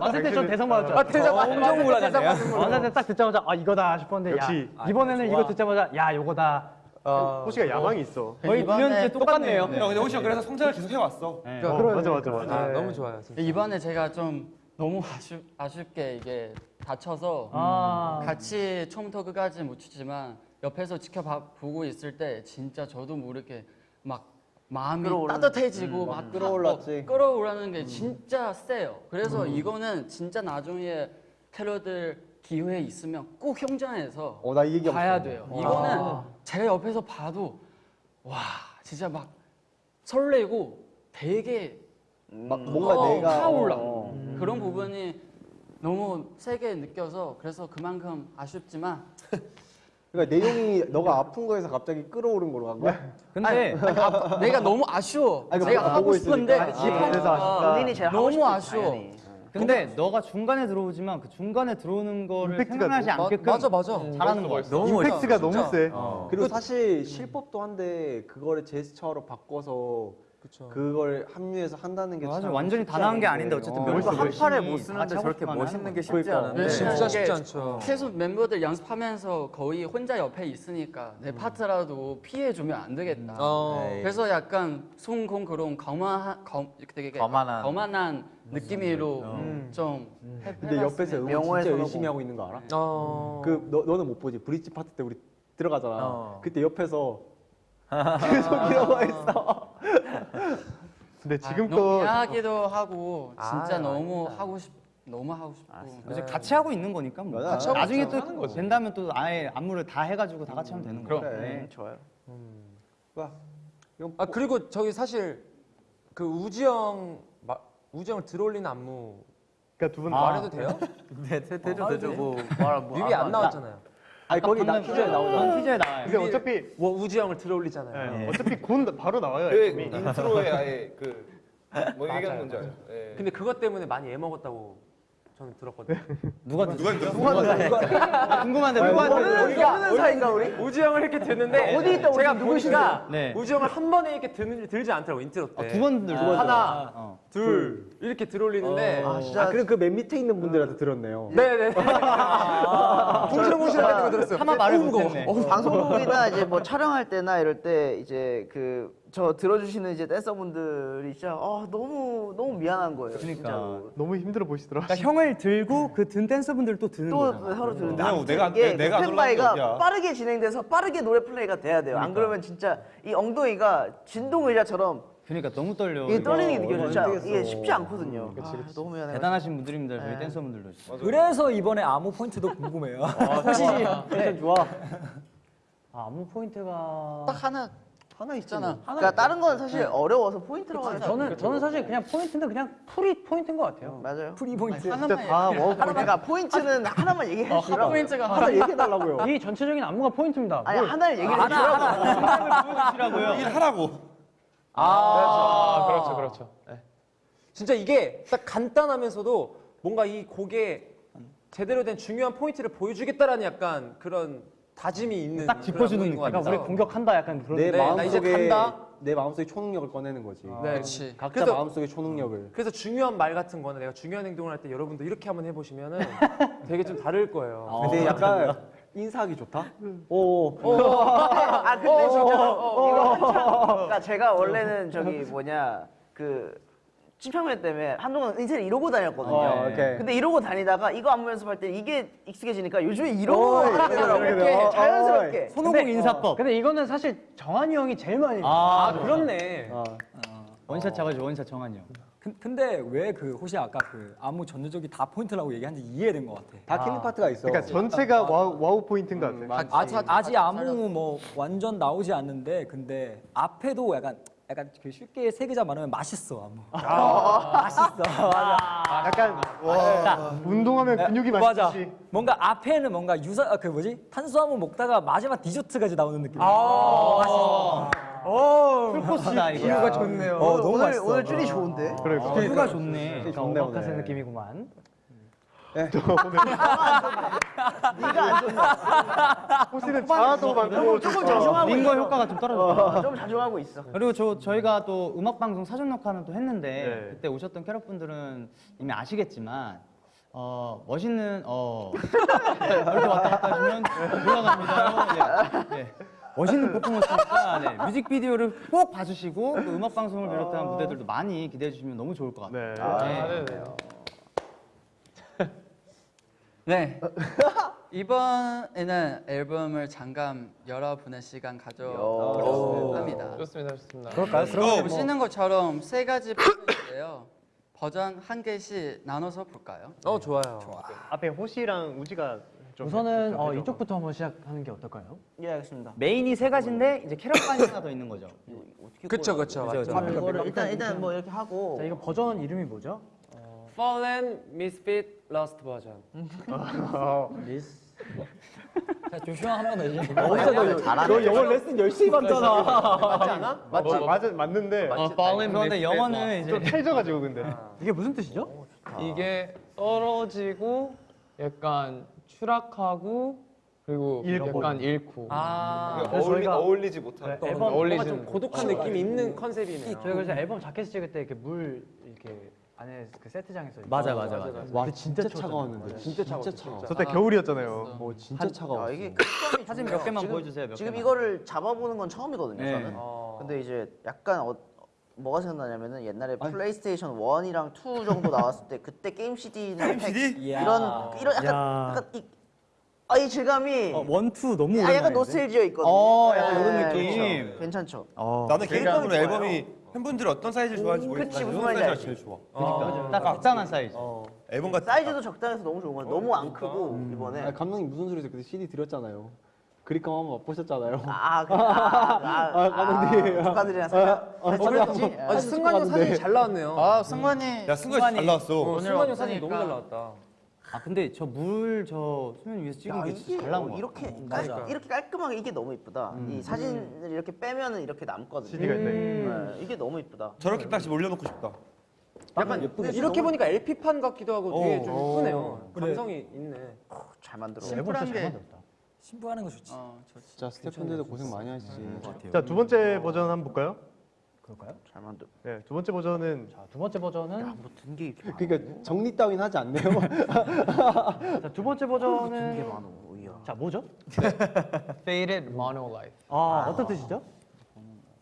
만세 때 전 대상 받았죠. 아 대장 엄청 몰랐네. 받은 걸로. 만세 때 딱 듣자마자 아 이거다 싶었는데. 야 이번에는 이거 듣자마자 야 요거다. 호시가 야망이 있어 거의 이번에 9년째 똑같네요. 야 근데 호시 형 그래서 성장을 계속 해왔어. 네. 어, 맞아 맞아 맞아 아, 너무 좋아요 진짜. 이번에 제가 좀 너무 아쉽, 아쉽게 이게 다쳐서 아. 같이 처음부터 끝까지 못 추지만 옆에서 지켜보고 있을 때 진짜 저도 모르게 막 마음이 끌어오르는- 따뜻해지고 음, 막막 끌어올랐지. 어, 끌어오르는 게 진짜 세요. 그래서 이거는 진짜 나중에 캐럿들 기회 있으면 꼭 현장에서 어, 나이 얘기 봐야. 돼요. 이거는 제가 옆에서 봐도 와 진짜 막 설레고 되게 막 뭔가 어, 내가 타올라. 어. 그런 부분이 너무 세게 느껴서 그래서 그만큼 아쉽지만 [LAUGHS] 그러니까 내용이 너가 아픈 거에서 갑자기 끌어오른 거로 간 거야? 근데 아니, 아, 내가 너무 아쉬워. 아니, 내가 하고. 싶은데 아, 아쉽다. 본인이 제일 너무 아쉬워. 근데 너가 중간에 들어오지만 그 중간에 들어오는 거를 임팩트가 생각하지 마- 않게끔 맞아 맞아. 잘하는 거야. 너무 임팩트가 너무 세 그리고 사실 실법도 한데 그거를 제스처로 바꿔서 그쵸. 그걸 합류해서 한다는 게 맞아 참 완전히 다 나온 게. 아닌데 어쨌든 어. 멤버 한 팔에 못 쓰는데 저렇게 멋있는 게. 쉽지 그러니까. 않은데. 네. 진짜 쉽지 않죠. 계속 멤버들 연습하면서 거의 혼자 옆에 있으니까 내 음. 파트라도 피해 주면 안 되겠다. 어. 그래서 약간 손공 그런 거만한 검 되게 거만한. 거만한 느낌으로 음. 좀 해, 근데 옆에서. 응원 진짜. 열심히 하고 있는 거 알아? 어. 그 너, 너는 못 보지 브릿지 파트 때 우리 들어가잖아 어. 그때 옆에서 [LAUGHS] [LAUGHS] 계속 이러고 있어 근데 아, 지금 너무 또 미안하기도 하고 진짜 아, 너무 아닙니다. 하고 싶 너무 하고 싶고 이제 같이 하고 있는 거니까 뭐. 같이 하고 나중에. 또 된다면 또 아예 안무를 다 해가지고 다 같이 하면 되는 거야. 그래. 네. 음, 좋아요. 와, 이건 아 그리고 저기 사실 그 우지 형 형을 들어올리는 안무 그러니까 두분 아. 말해도 돼요? 네, 대- 되죠 어, 되죠. 네. 뭐 말, 뭐 뮤비 안 나왔잖아요. 아니 거기 나 티저에 나오잖아 전 티저에 나와요. 근데 어차피 뭐 우지 형을 들어올리잖아요. 네, 어차피 곧 바로 나와요 그 앨범이. 인트로에 아예 [LAUGHS] 그뭐 얘기하는 건지 알죠? 예. 근데 그것 때문에 많이 애먹었다고 저는 들었거든요. 누가 누가 누가 궁금한데 누가 누가- 우리가 모르는 사이인가 우리? 우지 형을 이렇게 듣는데 어디 있다, 제가? 보니까 네. 우지 형을 한 번에 이렇게 드는, 들지 않더라고 인트로 때. 두번 들 하나, 어. 둘 이렇게 들어올리는데 아, 아 그럼 그 맨 밑에 있는 분들한테 들었네요 네네. 궁시렁궁시렁 거 들었어요. 차마 말을. 못했네. 방송국이나 이제 뭐 촬영할 때나 이럴 때 이제 그 저 들어주시는 이제 댄서분들이 진짜 아 너무 너무 미안한 거예요. 그러니까. 진짜로. 너무 힘들어 보시더라 그러니까 형을 들고 그 든 댄서분들 또 드는 또 거잖아. 서로 들는데 내가- 내가- 이게 내가 안팬 올라간 게 바이가 어디야. 빠르게 진행돼서 빠르게 노래 플레이가 돼야 돼요. 안 그러면 진짜 이 엉덩이가 진동 의자처럼 그러니까 너무 떨려. 이게 떨리는 게 이거 느껴져. 진짜 어떻게 이게. 쉽지 않거든요. 아, 너무 미안해. 대단하신 분들입니다. 저희 댄서분들도. 진짜. 그래서 이번에 안무 포인트도 궁금해요. 텐션 좋아 아, 안무 포인트가 딱 하나 하나 있잖아. 그러니까 다른 건 사실 어려워서 포인트라고 하는 저는 저는 사실 그냥 포인트는 그냥 full이 포인트인 것 같아요. 맞아요. full이 포인트. 하나만 다 얘기해. 워우 그러니까 포인트는 하나만 얘기해 어, 주라. 하나 얘기해 달라고요. 이 전체적인 안무가 포인트입니다. 아니, 뭘- 하나를 얘기해 하나, 주라고. 하나. 일 하라고. 아, 그렇죠, 그렇죠. 네. 진짜 이게 딱 간단하면서도 뭔가 이 곡에 제대로 된 중요한 포인트를 보여주겠다라는 약간 그런 다짐이 있는 딱 짚어주는 느낌. 그러니까 우리. 공격한다 약간 그런. 내 마음속에 이제 간다? 내 마음속에 초능력을 꺼내는 거지. 네. 그치. 각자 그래서- 마음속의 초능력을. 그래서 중요한 말 같은 거는 내가 중요한 행동을 할 때 여러분도 이렇게 한번 해보시면은 [LAUGHS] 되게 좀 다를 거예요. 근데 약간 인사하기 좋다. 오. 아 근데 어, 진짜 어, 이거 어, 한참 어, 어. 그러니까 제가 원래는 저기 뭐냐 그 찜평면 때문에 한동안 인사를 이러고 다녔거든요. 어, 오케이. 근데 이러고 다니다가 이거 안무 연습할 때 이게 익숙해지니까 요즘에 이러고. 그래, 그래, 이렇게 어, 자연스럽게. 손오공 인사법. 근데 이거는 사실 정한이 형이 제일 많이. 아, 그렇네. 원샷 잡아줘 원샷 정한이 형. 근- 근데 왜그 혹시 아까 그 안무 전체적이 다 포인트라고 얘기하는지 이해된 것 같아. 다 killing 파트가 있어. 그러니까 전체가 wow, wow 포인트인 것 음, 같아. 아직 아직 안무 뭐 완전 나오지 않는데 근데 앞에도 약간 약간 그 쉽게 세 글자 말하면 맛있어 안무. 맛있어. 맞아. 약간 와, 운동하면 근육이 맞아. 맛있지. 뭔가 앞에는 뭔가 유사 아, 그 뭐지 탄수화물 먹다가 마지막 디저트까지 나오는 느낌. 아. 맛있어. 오. 풀코스다 이거. 비유가 좋네요. 어, 너무 오늘 맛있어. 오늘 줄이 좋은데. 그래. 어, 비유가 좋네. 약간 좋네, 오마카세. 느낌이구만. [LAUGHS] 네가 안 좋나? 호시는 자아도 많고 조금. 자중하고 링거. 효과가 좀 떨어졌다. 어, 좀 자중하고 있어. 그리고 저 저희가 또 음악 방송 사전 녹화는 또 했는데 네. 그때 오셨던 캐럿분들은 이미 아시겠지만 어 멋있는 어 [LAUGHS] 이렇게 왔다 갔다 하시면 올라갑니다. 네. 네. 멋있는 퍼포먼스니까 네, 뮤직비디오를 꼭 봐주시고 또 음악 방송을 비롯한 무대들도 많이 기대해 주시면 너무 좋을 것 같아요. 네. 아, 네네요. 네. [LAUGHS] 이번에는 앨범을 잠깐 여러분의 시간 가져보려고 합니다. 좋습니다, 좋습니다. 그럴까요? 그러면 뭐 보시는 것처럼 세 가지 버전인데요. 버전 한 개씩 나눠서 볼까요? 어 좋아요. 앞에 호시랑 우지가 좀 우선은 좀 어. 이쪽부터 한번 시작하는 게 어떨까요? 예 알겠습니다. 메인이 세 가지인데 이제 캐럿반이 하나 더 있는 거죠. 그쵸 그쵸 맞죠. 아, 이거를 일단 일단 뭐 이렇게 하고 자, 이거 버전 이름이 뭐죠? Fallen Misfit Lost 버전. 미스. 자, 조슈아 한번 해줘. 너 영어 레슨 열심히 받잖아. 맞지 않아? 맞지? 맞아 맞는데 어, 그런데 영어는 좀 이제 찰져가지고 근데. 이게 무슨 뜻이죠? 이게 떨어지고 약간 추락하고 그리고 잃고. 약간 잃고. 아. 그러니까 어울리, 저희가- 어울리지 못한. 네, 앨범 앨범 뭔가 어울리지는 좀 고독한 느낌이 있는 컨셉이네요. 저희 그래서 앨범 자켓 찍을 때 이렇게 물 이렇게 안에 그 세트장에서 맞아 맞아 맞아. 와 근데 진짜 진짜 차가웠는데. 진짜 진짜 차가워. 저때 겨울이었잖아요. 어 진짜 야, 차가워. 이게 사진. 몇 개만 지금- 보여주세요. 몇 지금 개만. 이거를 잡아보는 건 처음이거든요. 네. 저는. 근데 이제 약간 어, 뭐가 생각나냐면은 옛날에 아니. 플레이스테이션 1이랑 2 정도 나왔을 때 그때 게임 CD나 [LAUGHS] 게임 CD? 이런 이런 약간 야. 약간 이, 아, 이 질감이 어, one two 너무 아. 약간 노스탤지어 있거든요. 어, 약간 네, 이런 그렇죠. 느낌. 괜찮죠. 어. 나는 개인적으로 좋아요. 앨범이 팬분들이 어떤 사이즈를 좋아하는지 음, 모르겠지만 그치, 무슨 사이즈가. 제일 좋아. 그러니까 딱 적당한 사이즈. 앨범 같은 사이즈도 적당해서 너무 좋은 거야. 너무 안 크고 이번에. 아니, 감독님 무슨 소리세요? 그때 CD 드렸잖아요. 그립감 한번 맛보셨잖아요. 아, 그, [LAUGHS] 아, 아, 아, 감독님. 아, 조카들이랑 살짝 아. 그랬지? 아, 아, 승관이 형 사진이 잘 나왔네요. 아, 승관이 야 승관이 잘 나왔어. 어, 승관이 형 사진이 없으니까. 너무 잘 나왔다. 아 근데 저 물 저 수면 위에서 찍은 야, 게 진짜 잘 나온 어, 거 이렇게 같아. 깔, 이렇게 깔끔하게 이게 너무 이쁘다. 이 사진을 이렇게 빼면은 이렇게 남거든요. CD가 있네. 네, 이게 너무 이쁘다. 저렇게 딱 올려놓고 싶다. 약간 이렇게 보니까 LP판 같기도 하고 되게 좀 어. 이쁘네요. 그래. 감성이 있네. 잘 만들어. 심플한 게 신부하는 거 좋지. 어, 좋지. 진짜 스태프분들도 고생 많이 하시지. 자 두 번째 버전 한번 볼까요? 그럴까요? 잘 만들어. 네, 두 번째 버전은 자, 두 번째 버전은 뭐든게 이렇게 많아. 그러니까 정리 따윈 하지 않네요. [LAUGHS] 자, 두 번째 게 버전은 많아. 이야. 자, 뭐죠? Faded Mono Life. 아, 어떤 뜻이죠?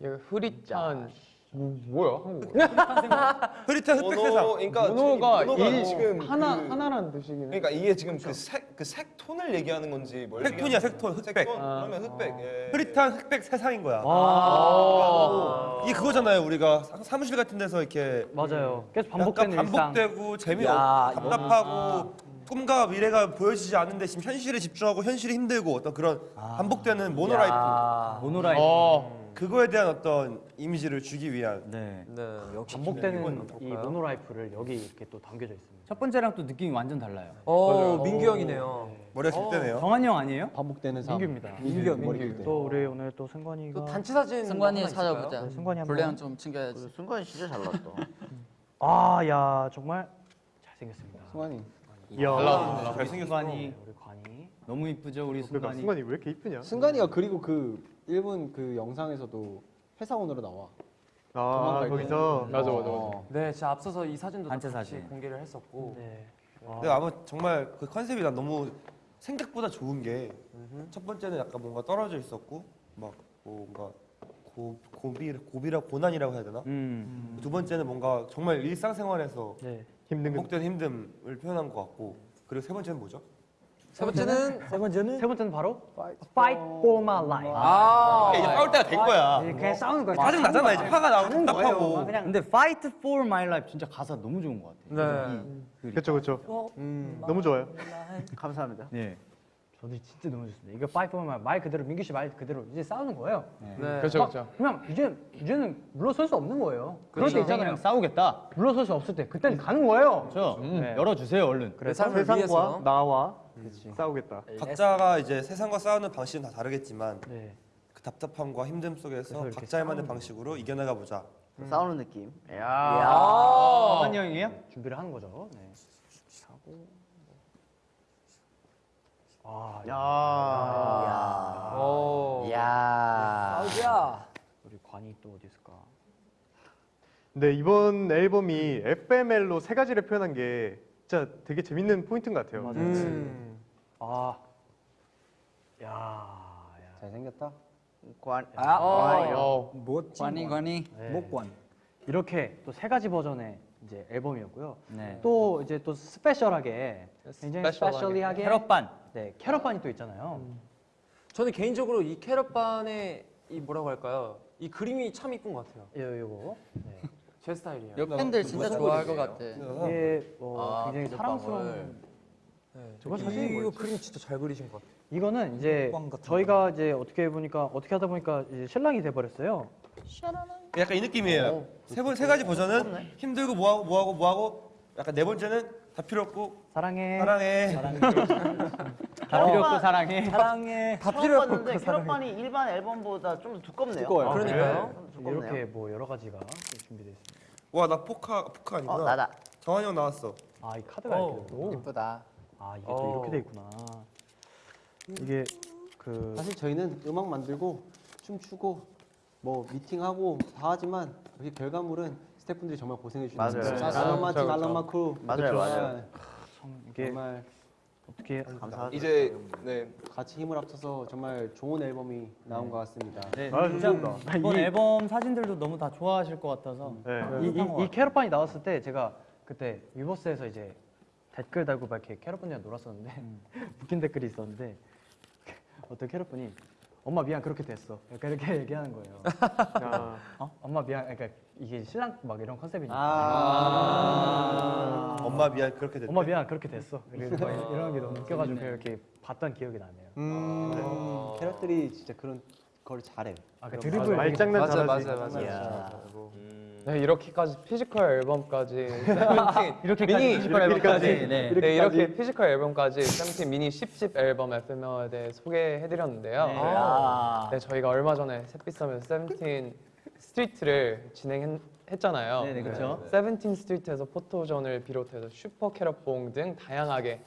이거 흐릿한 뭐, 뭐야 한국? [LAUGHS] 흐릿한 흑백 세상. 그러니까 모노가 일 지금 하나 그- 하나란 뜻이긴 해. 그러니까 이게 지금 그색그 색톤을 얘기하는 건지 뭘 색톤이야, 색톤. 흑백. 색톤? 그러면 흑백. 예. 흐릿한 흑백 세상인 거야. 아, 이게 그거잖아요. 우리가 사- 사무실 같은 데서 이렇게 맞아요. 계속 반복되는. 반복되고 재미없 야, 이거- 답답하고 꿈과 미래가 보여지지 않는데 지금 현실에 집중하고 현실이 힘들고 어떤 그런 반복되는 mono life. 야. mono life. 어 그거에 대한 어떤 이미지를 주기 위한 네. 네. 반복되는 이 모노라이프를 여기 이렇게 또 담겨져 있습니다. 첫 번째랑 또 느낌이 완전 달라요. 어, 민규 형이네요. 머리가 길대네요. 정한이 형 아니에요? 반복되는 삶. 민규입니다. 민규 형 머리 민규. 또 우리 오늘 또 승관이가 또 단체 사진 승관이? 찾아보자. 네, 승관이 한번. 분량 좀 챙겨야지. 순간 진짜 잘 나왔다. 아, 야 정말 잘생겼습니다. 승환이. 이야. 잘생겼어. 승관이 우리 관이. 너무 이쁘죠 우리 그러니까 승관이. 승관이 왜 이렇게 이쁘냐? 승관이가 그리고 그 일본 그 영상에서도 회사원으로 나와. 아 거기서 맞아, 맞아, 맞아. 어. 네, 진짜 앞서서 이 사진도 단체 같이 사진. 공개를 했었고. 네. 근데 아마 정말 그 컨셉이 난 너무 생각보다 좋은 게 첫 번째는 약간 뭔가 떨어져 있었고 막 뭔가 고, 고비 고비라 고난이라고 해야 되나? 음. 두 번째는 뭔가 정말 일상생활에서 네. 힘든 거. 반복된 힘듦을 표현한 것 같고 그리고 세 번째는 뭐죠? 세 번째는 세 번째는 세 번째는 바로 Fight for my life. 아, 이제 싸울 때가 된 거야. 네, 그냥 싸우는 거야. 짜증 나잖아 이제 화가 나고 답답하고. 그냥 근데 Fight for my life 진짜 가사 너무 좋은 것 같아요. 네. 그렇죠 그렇죠. 너무 좋아요. 감사합니다. 네. 저도 진짜 너무 좋습니다. 이거 Fight for my 말 그대로 민규 씨 말 그대로 이제 싸우는 거예요. 네. 그렇죠, 그렇죠. 그냥 이제 이제는 물러설 수 없는 거예요. 그럴 때 있잖아요. 싸우겠다. 물러설 수 없을 때 그때는 가는 거예요. 그렇죠. 네. 열어주세요 얼른. 내 삶을 세상과 위해 서. 나와 싸우겠다. 각자가 이제 세상과 싸우는 방식은 다 다르겠지만 네. 그 답답함과 힘듦 속에서 그래서 이렇게 각자의 만의 방식으로 이겨나가 보자. 싸우는 느낌. 야. 아. 정한이 형이에요? 준비를 하는 거죠. 네. 하고 아, 야. 오. 야. 싸우자. 우리 관이 또 어디 있을까? 근데 이번 앨범이 FML로 세 가지를 표현한 게 진짜 되게 재밌는 포인트인 것 같아요. 맞아요. 음. 아, 야, 야. 잘생겼다. 관. 아, 어, 멋진 관이 관. 관이. 네. 목관. 이렇게 또 세 가지 버전의 이제 앨범이었고요. 네. 또 이제 또 special하게 굉장히 special하게. specially하게 캐럿반. 네 캐럿반이 또 있잖아요. 저는 개인적으로 이 캐럿반의 이 뭐라고 할까요? 이 그림이 참 이쁜 것 같아요. 요 요거 네. 제 스타일이에요. 여 팬들 진짜 좋아할 것 같아. 이게 어, 아, 굉장히 비눗방울. 사랑스러운 네. 저거 이- 사진이 이거 뭐였지? 그림 진짜 잘 그리신 것 같아요. 이거는 이제 같은 저희가 이제 어떻게 보니까 어떻게 하다 보니까 이제 신랑이 돼 버렸어요. 약간 이 느낌이에요. 세번세 가지 버전은 힘들고 뭐하고 뭐하고 뭐하고 약간 네 번째는 다 필요 없고 사랑해. 사랑해. [LAUGHS] 다 필요 없고 사랑해. 사랑해. 다 필요 없는데 캐럿반이 일반 앨범보다 좀더 두껍네요. 두꺼워요. 그러니까요. 좀 두껍네요. 이렇게 뭐 여러 가지가 준비되어 있습니다. 와 나 포카 포카 아니구나. 어 나다. 정한이 형 나왔어. 아, 이 카드가 어. 이렇게 오. 이쁘다. 아, 이게 또 어. 이렇게 돼 있구나. 이게 그 사실 저희는 음악 만들고 춤추고 뭐 미팅하고 다 하지만 여기 결과물은 스태프분들이 정말 고생해 주시는 맞아요. 거예요. I love my team 그렇죠, I love my crew 맞아요, 맞아요. 이게 정말 어떻게 감사하죠. 이제 네 같이 힘을 합쳐서 정말 좋은 앨범이 나온 것 같습니다. 네. 아, 감사합니다. 이번 이- 앨범 사진들도 너무 다 좋아하실 것 같아서. 네. 이, 이, 이 캐럿반이 나왔을 때 제가 그때 위버스에서 이제 댓글 달고 막 이렇게 캐럿분이랑 놀았었는데 [LAUGHS] 웃긴 댓글이 있었는데 어떤 캐럿분이 엄마 미안 그렇게 됐어 약간 이렇게 [LAUGHS] 얘기하는 거예요. 야. 어? 엄마 미안 그러니까 이게 신랑 막 이런 컨셉이니까 아, 엄마 미안 그렇게 됐대. 엄마 미안 그렇게 됐어 [LAUGHS] 이런 게 너무 웃겨가지고 이렇게 봤던 기억이 나네요. 음, 캐럿들이 진짜 그런 걸 잘해. 아그 그런 드리블 말장난 맞아요, 잘하지. 맞아요, 맞아요. 야. 네, 이렇게까지 physical 앨범까지 [LAUGHS] 이렇게까지 미니 physical 앨범까지. 네. 네, 이렇게 physical 앨범까지 세븐틴 미니 10집 앨범 FML에 대해 소개해드렸는데요. 네. 아. 네, 저희가 얼마 전에 세빛섬에서 세븐틴 스트리트를 진행했잖아요. 네, 네, 그렇죠. 세븐틴 스트리트에서 포토존을 비롯해서 슈퍼 캐럿봉 등 다양하게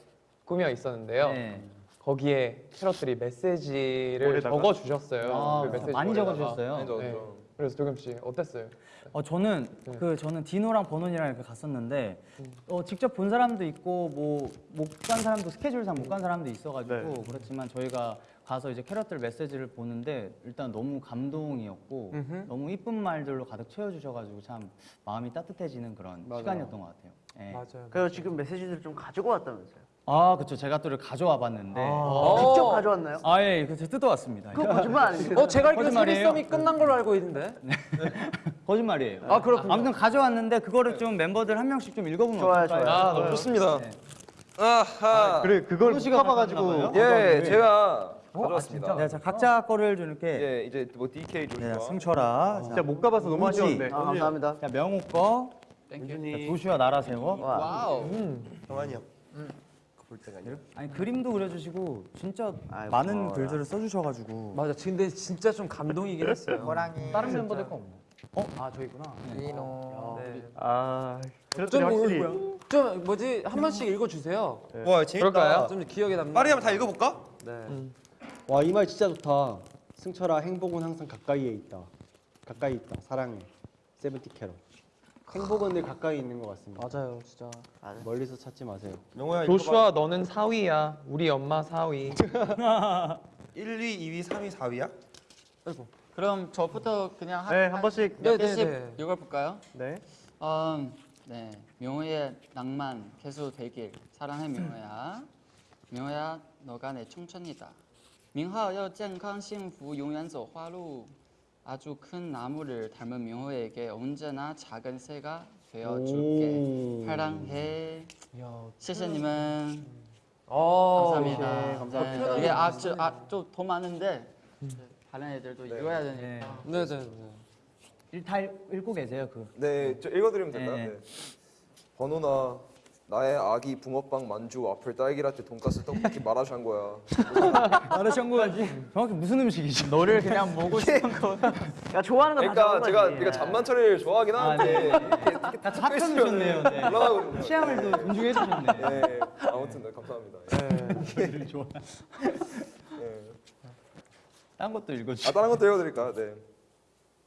꾸며 있었는데요. 네. 거기에 캐럿들이 메시지를 모래다가? 적어 주셨어요. 아, 그 메시지 많이 모래다가. 적어 주셨어요. 네. 그래서 씨 어땠어요? 어 저는 네. 그 저는 디노랑 버논이랑 이렇게 갔었는데 어 직접 본 사람도 있고 뭐 못 간 사람도 스케줄상 못 간 사람도 있어가지고 네. 그렇지만 저희가 가서 이제 캐럿들 메시지를 보는데 일단 너무 감동이었고 너무 이쁜 말들로 가득 채워주셔가지고 참 마음이 따뜻해지는 그런 시간이었던 것 같아요. 예. 맞아요. 그래서 지금 메시지를 좀 가지고 왔다면서요? 아 그렇죠. 제가 또 이렇게 가져와 봤는데 직접 가져왔나요? 아 예, 그래서 뜯어왔습니다. 그거 거짓말 아니에요? 어, 제가 알기로? 세빛섬이 끝난 걸로 알고 있는데. [LAUGHS] 거짓말이에요. 아, 그렇군요. 아무튼 가져왔는데 그거를 좀 멤버들 한 명씩 좀 읽어보면 좋아요, 어떨까요? 좋아요. 아 너무 좋습니다. 아하. 그래 그걸 봐요? 예, 제가 가져왔습니다. 네, 자 각자 거를 좀 이렇게 예, 이제 뭐 DK 조슈아. 네, 승철아. 진짜 못 가봐서 너무. 아쉬웠는데. 아, 감사합니다. 자 명호 거. Thank you. 자, 조슈아 나라세워. Wow. 정한이 형. 아니 그림도 그려주시고 진짜 아이고, 많은 고마워라. 글들을 써주셔가지고. 맞아. 근데 진짜 좀 감동이긴 했어요. [LAUGHS] 호랑이. 다른 멤버들 거 없나? 어? 아 저희구나. 리노. 네. 아, 좀, 확실히. 좀 뭐지 한 번씩 읽어주세요. 와 재밌다. 그럴까요? 좀 기억에 남는. 빠르게 한번 다 읽어볼까? 네. 와이 말 진짜 좋다. 승철아 행복은 항상 가까이에 있다. 가까이 있다. 사랑해. 세븐티 캐럿. 행복은 늘 가까이 있는 것 같습니다. 맞아요, 진짜. 멀리서 찾지 마세요. 명호야 읽어봐. 조슈아 너는 4위야. 우리 엄마 4위. 1, 2, 2위, 3위, 4위야? 그럼 저부터 그냥 한, 네, 한 번씩. 몇 네, 개씩 네, 네. 읽어볼까요? 네. 음, 네, 명호의 낭만 계속 되길 사랑해 명호야. 명호야, 너가 내 청춘이다. 민하要健康幸福永远走花路. 아주 큰 나무를 닮은 명호에게 언제나 작은 새가 되어줄게 사랑해 시시님은 아, 네, 네, 감사합니다. 감사합니다. 예, 이게 아좀더 아, 많은데 다른 애들도 네. 읽어야 되니까 네, 네, 네. 일, 다 읽, 고 계세요 그. 네, 저 읽어드리면 된다. 네. 번호나 나의 아기 붕어빵 만주 와플 딸기라떼 돈가스 떡볶이 [LAUGHS] 마라샹궈야. 마라샹궈야지. 정확히 무슨 음식이지? 너를 그냥 먹고 싶은 거. 야 좋아하는 거다 그러니까 제가 거지. 그러니까 잠만철이를 좋아하긴 하는데 다 찾아주셨네요. 네. 올라가거든요. 취향을 또 존중해 주셨네. 네, 아무튼 네, 감사합니다. 네. 좋아. 네. 딴 것도 읽어주. 아 다른 것도 읽어드릴까요? 네.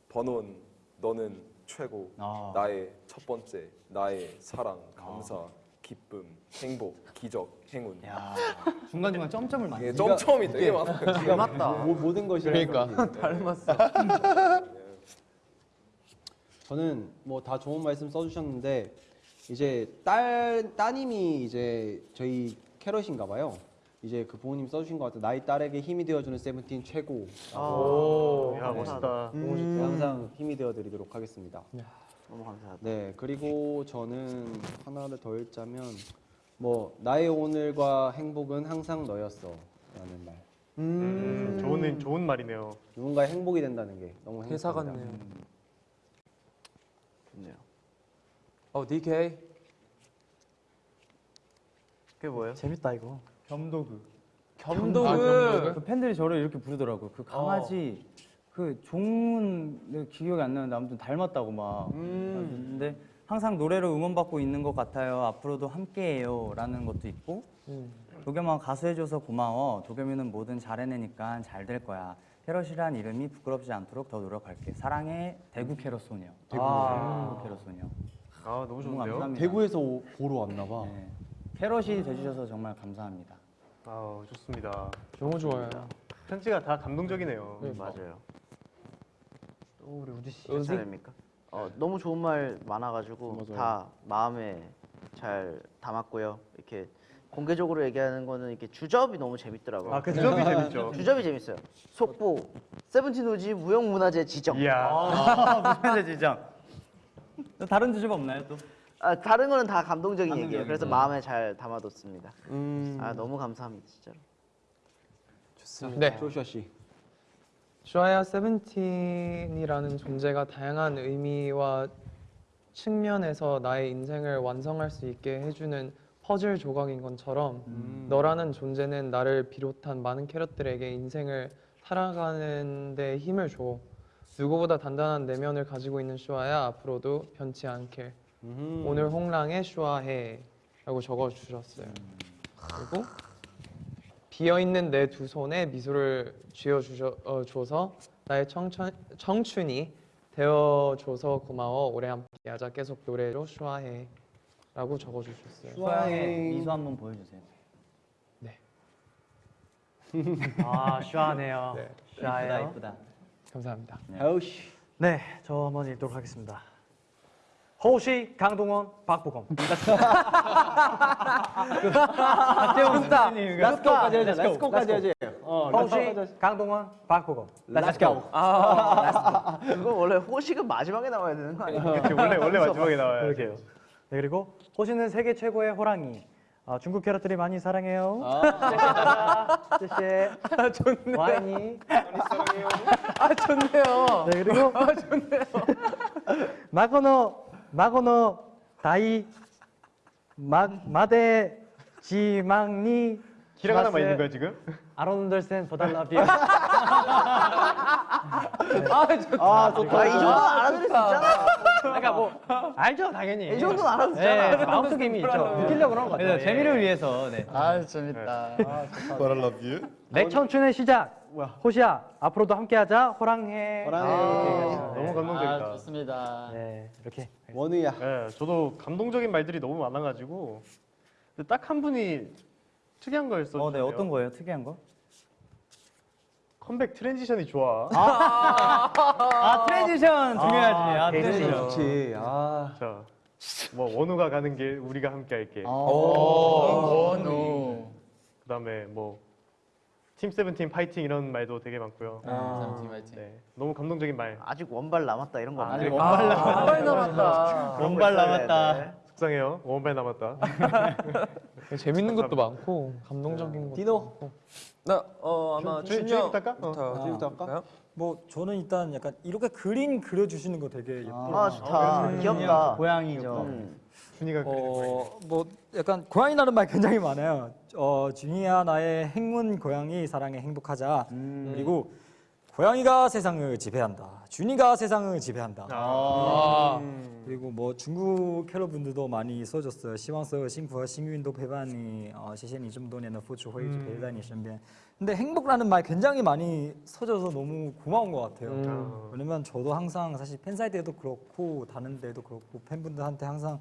번원, 너는 최고. 아. 나의 첫 번째, 나의 사랑, 감사, 기쁨, 행복, 기적, 행운. 야 중간 중간 점점을 많이. 이게 점점이 되게 많아요. 기가 막다. 모든 것이 그러니까. [LAUGHS] 닮았어. 저는 뭐 다 좋은 말씀 써주셨는데 이제 딸 따님이 이제 저희 캐럿인가 봐요. 이제 그 부모님 써주신 것 같아요. 나의 딸에게 힘이 되어주는 세븐틴 최고. 오, 야 네. 멋있다. 너무 좋다. 항상 힘이 되어드리도록 하겠습니다. 너무 감사하다. 네 그리고 저는 하나를 더 읽자면 뭐 나의 오늘과 행복은 항상 너였어라는 말. 음, 좋은 좋은 말이네요. 누군가의 행복이 된다는 게 너무 회사 행복합니다. 같네요. 좋네요. 어, DK. 그게 뭐예요? 재밌다 이거. 겸도그. 겸도그. 아, 겸도그? 그 팬들이 저를 이렇게 부르더라고요. 그 강아지 그 종은 기억이 안 나는데 아무튼 닮았다고 막. 근데 항상 노래로 응원받고 있는 것 같아요. 앞으로도 함께해요 라는 것도 있고. 도겸아 가수해줘서 고마워. 도겸이는 뭐든 잘해내니까 잘 될 거야. 캐럿이란 이름이 부끄럽지 않도록 더 노력할게. 사랑해 대구 캐럿 소녀. 대구, 대구 캐럿 소녀. 아 너무 너무 좋은데요? 감사합니다. 대구에서 오- 보러 왔나 봐. 네. 캐럿이 돼주셔서 정말 감사합니다. 아 좋습니다. 너무 좋아요. 편지가 다 감동적이네요. 네. 맞아요. 또 우리 우지 씨. 몇 차례입니까? 어, 너무 좋은 말 많아가지고 맞아요. 다 마음에 잘 담았고요. 이렇게 공개적으로 얘기하는 거는 이렇게 주접이 너무 재밌더라고요. 아, 그 주접이 재밌죠. [LAUGHS] 주접이 재밌어요. 속보 세븐틴 오지 무형문화재 지정. 이야. 아, [LAUGHS] 무슨 지정. 또 다른 주제 없나요 또? 아, 다른 거는 다 감동적인 감동적인 얘기예요. 그래서 거. 마음에 잘 담아뒀습니다. 음, 아 너무 감사합니다 진짜로. 좋습니다. 네. 조슈아 씨. 슈아야 세븐틴이라는 존재가 다양한 의미와 측면에서 나의 인생을 완성할 수 있게 해주는 퍼즐 조각인 것처럼 너라는 존재는 나를 비롯한 많은 캐럿들에게 인생을 살아가는 데 힘을 줘. 누구보다 단단한 내면을 가지고 있는 슈아야 앞으로도 변치 않길. 음. 오늘 홍랑에 슈아해 라고 적어주셨어요. 그리고 비어있는 내 두 손에 미소를 쥐어줘서 나의 청춘, 청춘이 되어줘서 고마워 오래 함께하자 계속 노래로 슈아해 라고 적어주셨어요 슈아의 미소 한번 보여주세요. [LAUGHS] 아 슈아네요. 네. 슈아예요. 이쁘다. 감사합니다 아우씨. 네, 저 한번 읽도록 하겠습니다. 호시, 강동원, 박보검. 스타. 렛츠고까지 하자. 렛츠고까지. 어, 호시, 강동원, 박보검. Let's go. 그거 원래 호시는 마지막에 나와야 되는 거 아니에요? 그치, 원래 원래 마지막에 나와요. 그러게요. 네, 그리고 호시는 세계 최고의 호랑이. 아, 중국 캐럿들이 많이 사랑해요. 아, 좋네요. 와이니. 아, 좋네요. 네, 그리고 아, 좋네요. 마고노 마고노 다이 마 마데 지망니 히라가나만 있는 거야 지금? 아론들센 보달라비아. [LAUGHS] 아, 좋다. 아, 좋다. 이 정도는 알아들을 수 있잖아. 그러니까 뭐 알죠 당연히. 이 정도는 알아도 되잖아. 네, 마음속에 이미 있죠. 느끼려고 그런 거 같아요. 재미를 위해서 네. 아 재밌다. You. 렉 청춘의 시작. 호시야 앞으로도 함께하자. 호랑해. 호랑해. 너무 감동적이다. 아 좋습니다. 네 이렇게. 원우야. 네, 저도 감동적인 말들이 너무 많아가지고 근데 딱 한 분이 특이한 걸 써주세요. 어, 네 어떤 거예요? 특이한 거? 컴백 transition이 좋아. 아 transition 중요하지. 아, transition transition. 좋지. 아. 자, 뭐 원우가 가는 길 우리가 함께 할게. 원우. 그다음에 뭐 팀 세븐틴 파이팅 이런 말도 되게 많고요. 세븐틴 파이팅. 네, 너무 감동적인 말. 아직 원발 남았다 이런 거 없나요? 원발 남았다. 원발 남았다. 원발 남았다. 속상해요. 원발 남았다. [LAUGHS] 재밌는 것도 많고 감동적인 것도 디노. 많고. 나, 어, 아마 준- 준영 준이부터 할까? 어. 할까? 뭐 저는 일단 약간 이렇게 그림 그려주시는 거 되게 예쁘고 아 좋다. 귀엽다. 고양이죠. 음. 준이가 어, 뭐 약간 고양이라는 말 굉장히 많아요. 어, 주니야 나의 행운 고양이 사랑에 행복하자. 음. 그리고 고양이가 세상을 지배한다. 준이가 세상을 지배한다. 아 음. 그리고 뭐 중국 캐러분들도 많이 써줬어요. 시황서 싱크와 싱윈도 배반이 어, 시신이 좀 돈에는 포츠 호이지 음. 배단이 신변. 근데 행복하라는 말 굉장히 많이 써줘서 너무 고마운 것 같아요. 음. 왜냐면 저도 항상 사실 팬사인회에도 그렇고 다른 데도 그렇고 팬분들한테 항상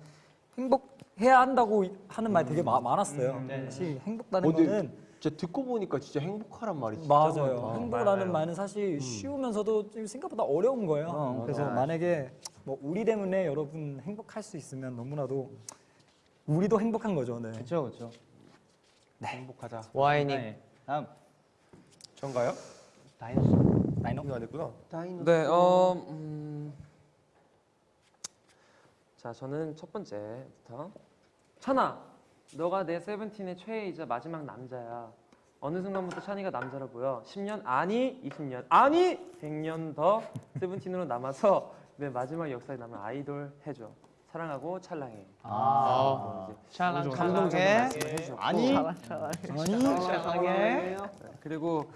행복 해야 한다고 하는 말 되게 마- 많았어요. 사실 행복하라는 어, 근데 거는 진짜 듣고 보니까 진짜 행복하란 말이 진짜 맞아요. 많다. 행복이라는 말은 사실 쉬우면서도 좀 생각보다 어려운 거예요. 그래서 만약에 뭐 우리 때문에 여러분 행복할 수 있으면 너무나도 우리도 행복한 거죠. 네. 그렇죠, 그렇죠. 행복하자. 와이닝. 네. 다음 전가요? 다이노. 다이노. 이거 안 했구나. 다이노. 네, 어, 음. 자, 저는 첫 번째부터. 찬아, 너가 내 세븐틴의 최애이자 마지막 남자야. 어느 순간부터 찬이가 남자로 보여. 10년 아니 20년 아니 100년 더 세븐틴으로 남아서 내 마지막 역사에 남은 아이돌 해줘. 사랑하고 찰랑해. 아. 뭐 이제 찰랑 말씀을 해주셨고. 아니 네, 그리고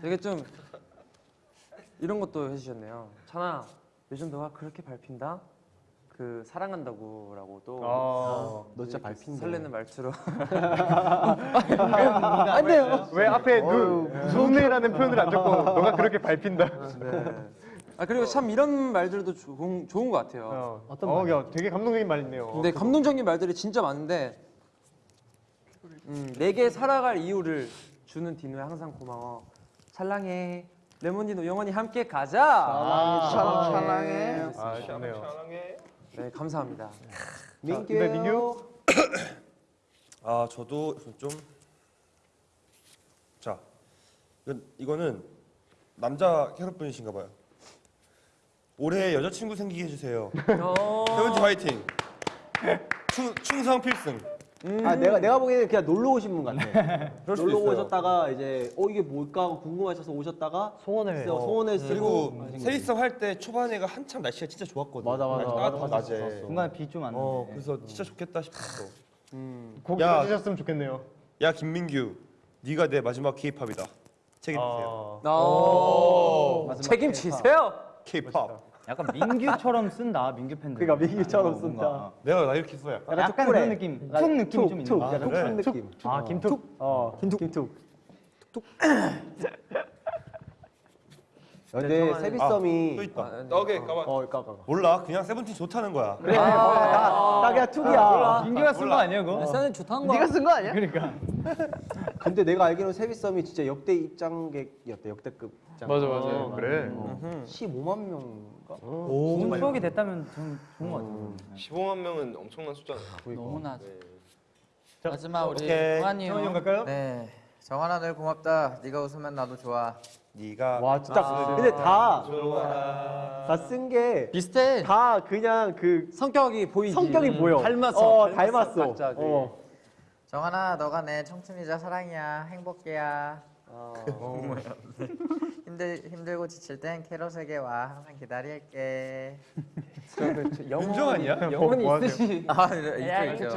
되게 좀 이런 것도 해주셨네요. 찬아, 요즘 너가 그렇게 밟힌다? 그 사랑한다고라고 또 아. 너 진짜 밟힌다. 설레는 말투로 [LAUGHS] 안 돼요. 왜 앞에 누 무섭네라는 표현을 안 적고 너가 그렇게 밟힌다. 네. [LAUGHS] 아 그리고 참 이런 말들도 좋은, 좋은 것 같아요. 어, 어떤 어? 야, 되게 감동적인 말 있네요. 근데 감동적인 말들이 진짜 많은데 음, 내게 살아갈 이유를 주는 디노야 항상 고마워. 찰랑해. 레몬디노 영원히 함께 가자. 아, 찰랑 찰랑해. 아, 좋네요. 네 감사합니다. 민규. 네, [COUGHS] 민규. 아 저도 좀. 자, 이건, 이거는 남자 캐럿분이신가 봐요. 올해 여자친구 생기게 해주세요. 어, 세븐틴 화이팅. 충, 충성 필승. 아 내가 내가 보기에는 그냥 놀러 오신 분 같아. [LAUGHS] 놀러 있어요. 오셨다가 이제 어 이게 뭘까 하고 궁금하셔서 오셨다가 소원을 어, 소원을 쓰고 그리고 세리썸 할때 초반에가 한참 날씨가 진짜 좋았거든. 맞아, 맞아. 맞아, 낮에. 좋았어. 중간에 비 좀 안 어. 그래서 진짜 좋겠다 싶었어. 곡 야. 해주셨으면 좋겠네요. 야 김민규, 네가 내 마지막 K-팝이다. 책임지세요. 아, 어, 책임지세요. K-팝. 약간 민규처럼 쓴다. 민규 팬들. 그러니까 민규처럼 어, 쓴다. 어. 내가 나 이렇게 써 약간. 약간 그런 느낌. 툭 느낌이 좀 있는 툭, 거. 약간 그래? 툭 느낌. 아 김툭. 어, 김툭. 김툭. 근데 세비썸이 또 있다. 아, 네. 오케이 가만. 어, 까까. 몰라, 그냥 세븐틴 좋다는 거야. 그래. 딱 그냥 툭이야. 민규가 쓴 거 아니에요, 그거? SN은 좋다는 거. 네가 쓴 거 아니야? 그러니까. [LAUGHS] 근데 내가 알기로는 세비썸이 진짜 역대 입장객이었대. 역대급 입장. 맞아 맞아. 어, 그래. 음흠. 15만 명인가? 좋은 추억이 됐다면 전 좋은 것 같아요. 15만 명은 엄청난 숫자네요. 너무나. 자, 마지막 우리 정한이 형 형. 갈까요? 네. 정한아 늘 고맙다. 네가 웃으면 나도 좋아. 네가 와 진짜 근데 다다 쓴게다 비슷해. 그냥 그 성격이 보이지. 성격이 보여. 닮았어. 어, 닮았어, 닮았어. 어. 정한아, 너가 내 청춘이자 사랑이야. 행복이야. 어. [LAUGHS] 힘들 힘들고 지칠 땐 캐럿에게 와. 항상 기다릴게. 윤정 아니야? 영혼이 뭐? 있으시. 아, 있죠, 있죠.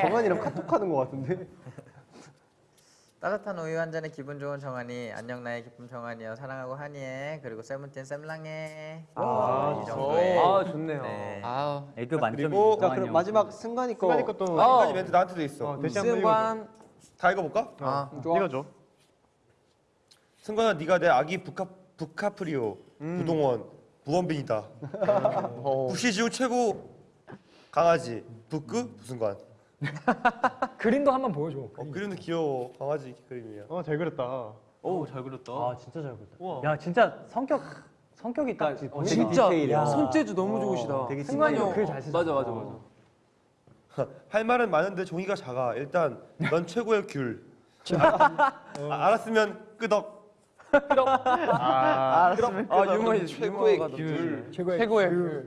정한이랑 카톡하는 것 같은데. [LAUGHS] 따뜻한 우유 한 잔에 기분 좋은 정한이. 안녕 나의 기쁨 정한이여. 사랑하고 한이해. 그리고 세븐틴 쌤랑해. 아, 이 정도의. 아, 좋네요. 네. 아우 애교 만점이 그리고 자 그럼 마지막 승관이 거. 순간이 것도 어. 한 가지 멘트 나한테도 있어. 어. 승관 다 읽어볼까? 아, 읽어줘. 승관아 네가 내 아기 부카 부카프리오 음. 부동원 부원빈이다. [LAUGHS] 어. 부시지우 최고 강아지 부끄 부승관. [LAUGHS] 그림도 한 번 보여줘. 어, 그림도 귀여워 강아지 그림이야. 어, 잘 그렸다. 오, 잘 그렸다. 아 진짜 잘 그렸다. 우와. 야 진짜 성격 성격이 딱 되게 보이는 진짜 디테일이야. 손재주 너무 좋으시다. 되게 승관이 형 글잘 쓰잖아. 맞아 맞아 맞아. [LAUGHS] 할 말은 많은데 종이가 작아. 일단 넌 최고의 귤. 아, 알았으면 끄덕. 아, 알았으면 아 유머이 최고의 귤. 최고의 최고의 그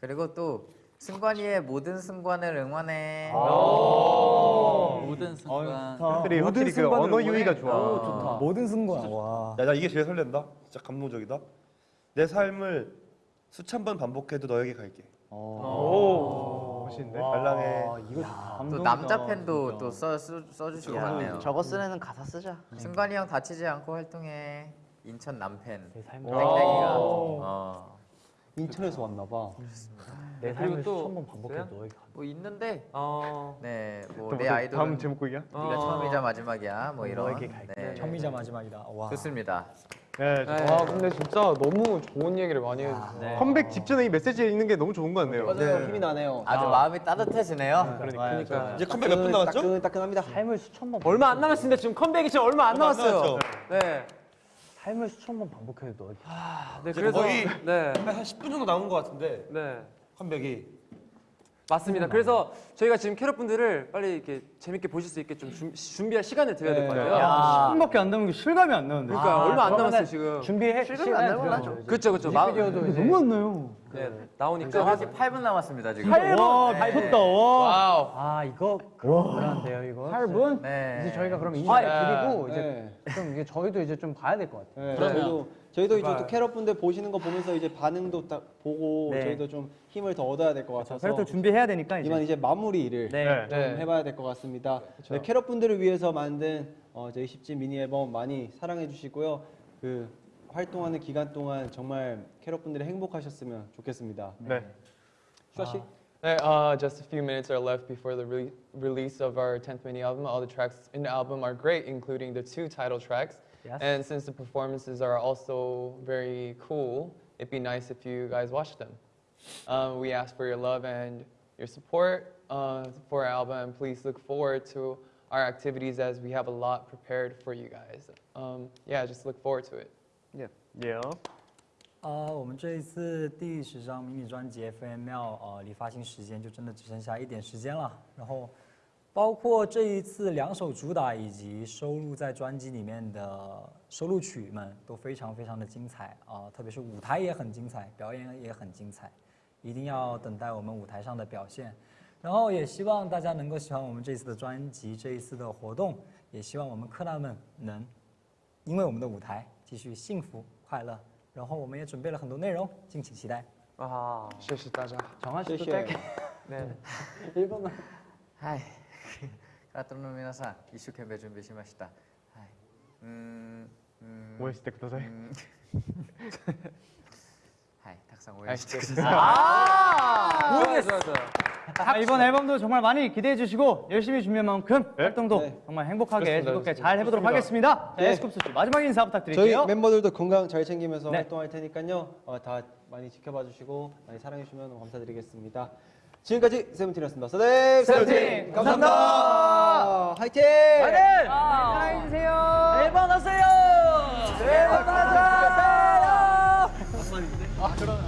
그리고 또 승관이의 모든 승관을 응원해. 모든 순간 확실히 확실히 그 언어? 유희가 좋아. 오, 좋다. 모든 순간 와. 야, 나 이게 제일 설렌다. 진짜 감동적이다. 내 삶을 수천 번 반복해도 너에게 갈게. 오, 멋 아, 이거 좋다. 또 남자 팬도 또 써 써주시고 갔네요. 저거 쓴 애는 가사 쓰자. 승관이 형 다치지 않고 활동해. 인천 남팬. 땡땡이가. 어. 인천에서 왔나 봐. 내 그리고 삶을 또 수천 번 반복해 있어요? 너에게 뭐 있는데 어. 네, 또뭐뭐내 다음 아이돌은 제목곡이야? 네가 어. 처음이자 마지막이야. 뭐 이런. 너에게 갈게. 네. 처음이자 마지막이다. 와. 좋습니다. 네. 네. 와 근데 진짜 너무 좋은 얘기를 많이 해주세요. 컴백 직전에 이 메시지 읽는 게 너무 좋은 것 같네요. 맞아요. 힘이 나네요. 아주 마음이 따뜻해지네요. 그러니까 이제 컴백 몇 분 남았죠? 따끈, 따끈합니다. 삶을 수천 번 얼마 안 남았습니다. 지금 컴백이 지금 얼마 안 남았어요. 네. 삶을 수천 번 반복해도 너에게 네 이제 그래서 거의 네. 한 10분 정도 남은 것 같은데 네. 컴백이. 맞습니다. 그래서 저희가 지금 캐럿 분들을 빨리 이렇게 재밌게 보실 수 있게 좀 준- 준비할 시간을 드려야 될 것 같아요. 야. 10분밖에 안 남은 게 실감이 안 나는데. 그러니까 아, 얼마 안 남았어요 지금. 준비해 실감이 안 나면 드려야죠, 이제. 그렇죠 그렇죠. 마- 너무 안 나요. 네, 나오니까 정확히 8분 남았습니다 지금. 와, 네. 미쳤다. 와. wow. 아 이거 그런데요 이거 8분? 네. 이제 저희가 그럼 아, 인사를 예. 드리고 이제 네. 좀 이게 저희도 이제 좀 봐야 될 것 같아요. 네, 저희도 저희도 이제 또 캐럿 분들 보시는 거 보면서 이제 반응도 딱 보고 네. 저희도 좀 힘을 더 얻어야 될것 그래서 같아서 또 준비해야 되니까 이만 이제. 이제 마무리를 네. 좀 네. 해봐야 될 것 같습니다. 네, 캐럿 분들을 위해서 만든 어, 저희 10집 미니 앨범 많이 사랑해 주시고요. 그 활동하는 기간 동안 정말 캐럿 분들이 행복하셨으면 좋겠습니다. 네. 슈아 씨. 네, uh, just a few minutes are left before the re- release of our 10th mini album. All the tracks in the album are great, including the two title tracks. Yes. And since the performances are also very cool, it'd be nice if you guys watched them. Um, we ask for your love and your support uh, for our album. Please look forward to our activities as we have a lot prepared for you guys. Um, yeah, just look forward to it. 有.啊，我们这一次第十张迷你专辑 FML，呃，离发行时间就真的只剩下一点时间了。然后，包括这一次两首主打以及收录在专辑里面的收录曲们都非常非常的精彩啊、特别是舞台也很精彩，表演也很精彩，一定要等待我们舞台上的表现。然后也希望大家能够喜欢我们这次的专辑，这一次的活动，也希望我们克纳们能因为我们的舞台继续幸福快乐。然后我们也准备了很多内容，敬请期待。 아, 谢谢大家. 정한 씨도 谢谢 짧게 네. 일본만. 하이. 카토노 미나상 이슈케베 준비しました. 하이. 음. 음. 오해시대 그다사이. 음. 하이. 탁상. 좋아요, 좋아요, 좋아요. 아, 이번 앨범도 정말 많이 기대해 주시고 열심히 준비한 만큼 활동도 네. 정말 행복하게 좋습니다, 즐겁게 좋습니다. 잘 해보도록 하겠습니다. 네. 에스쿱스 씨 마지막 인사 저희 부탁드릴게요. 멤버들도 건강 잘 챙기면서 네. 활동할 테니까요. 어, 다 많이 지켜봐 주시고 많이 사랑해 주시면 감사드리겠습니다. 지금까지 세븐틴이었습니다. 서대 세븐틴, 감사합니다. 화이팅! 사랑해 주세요. 앨범 하세요. 앨범 하자. 아 그러네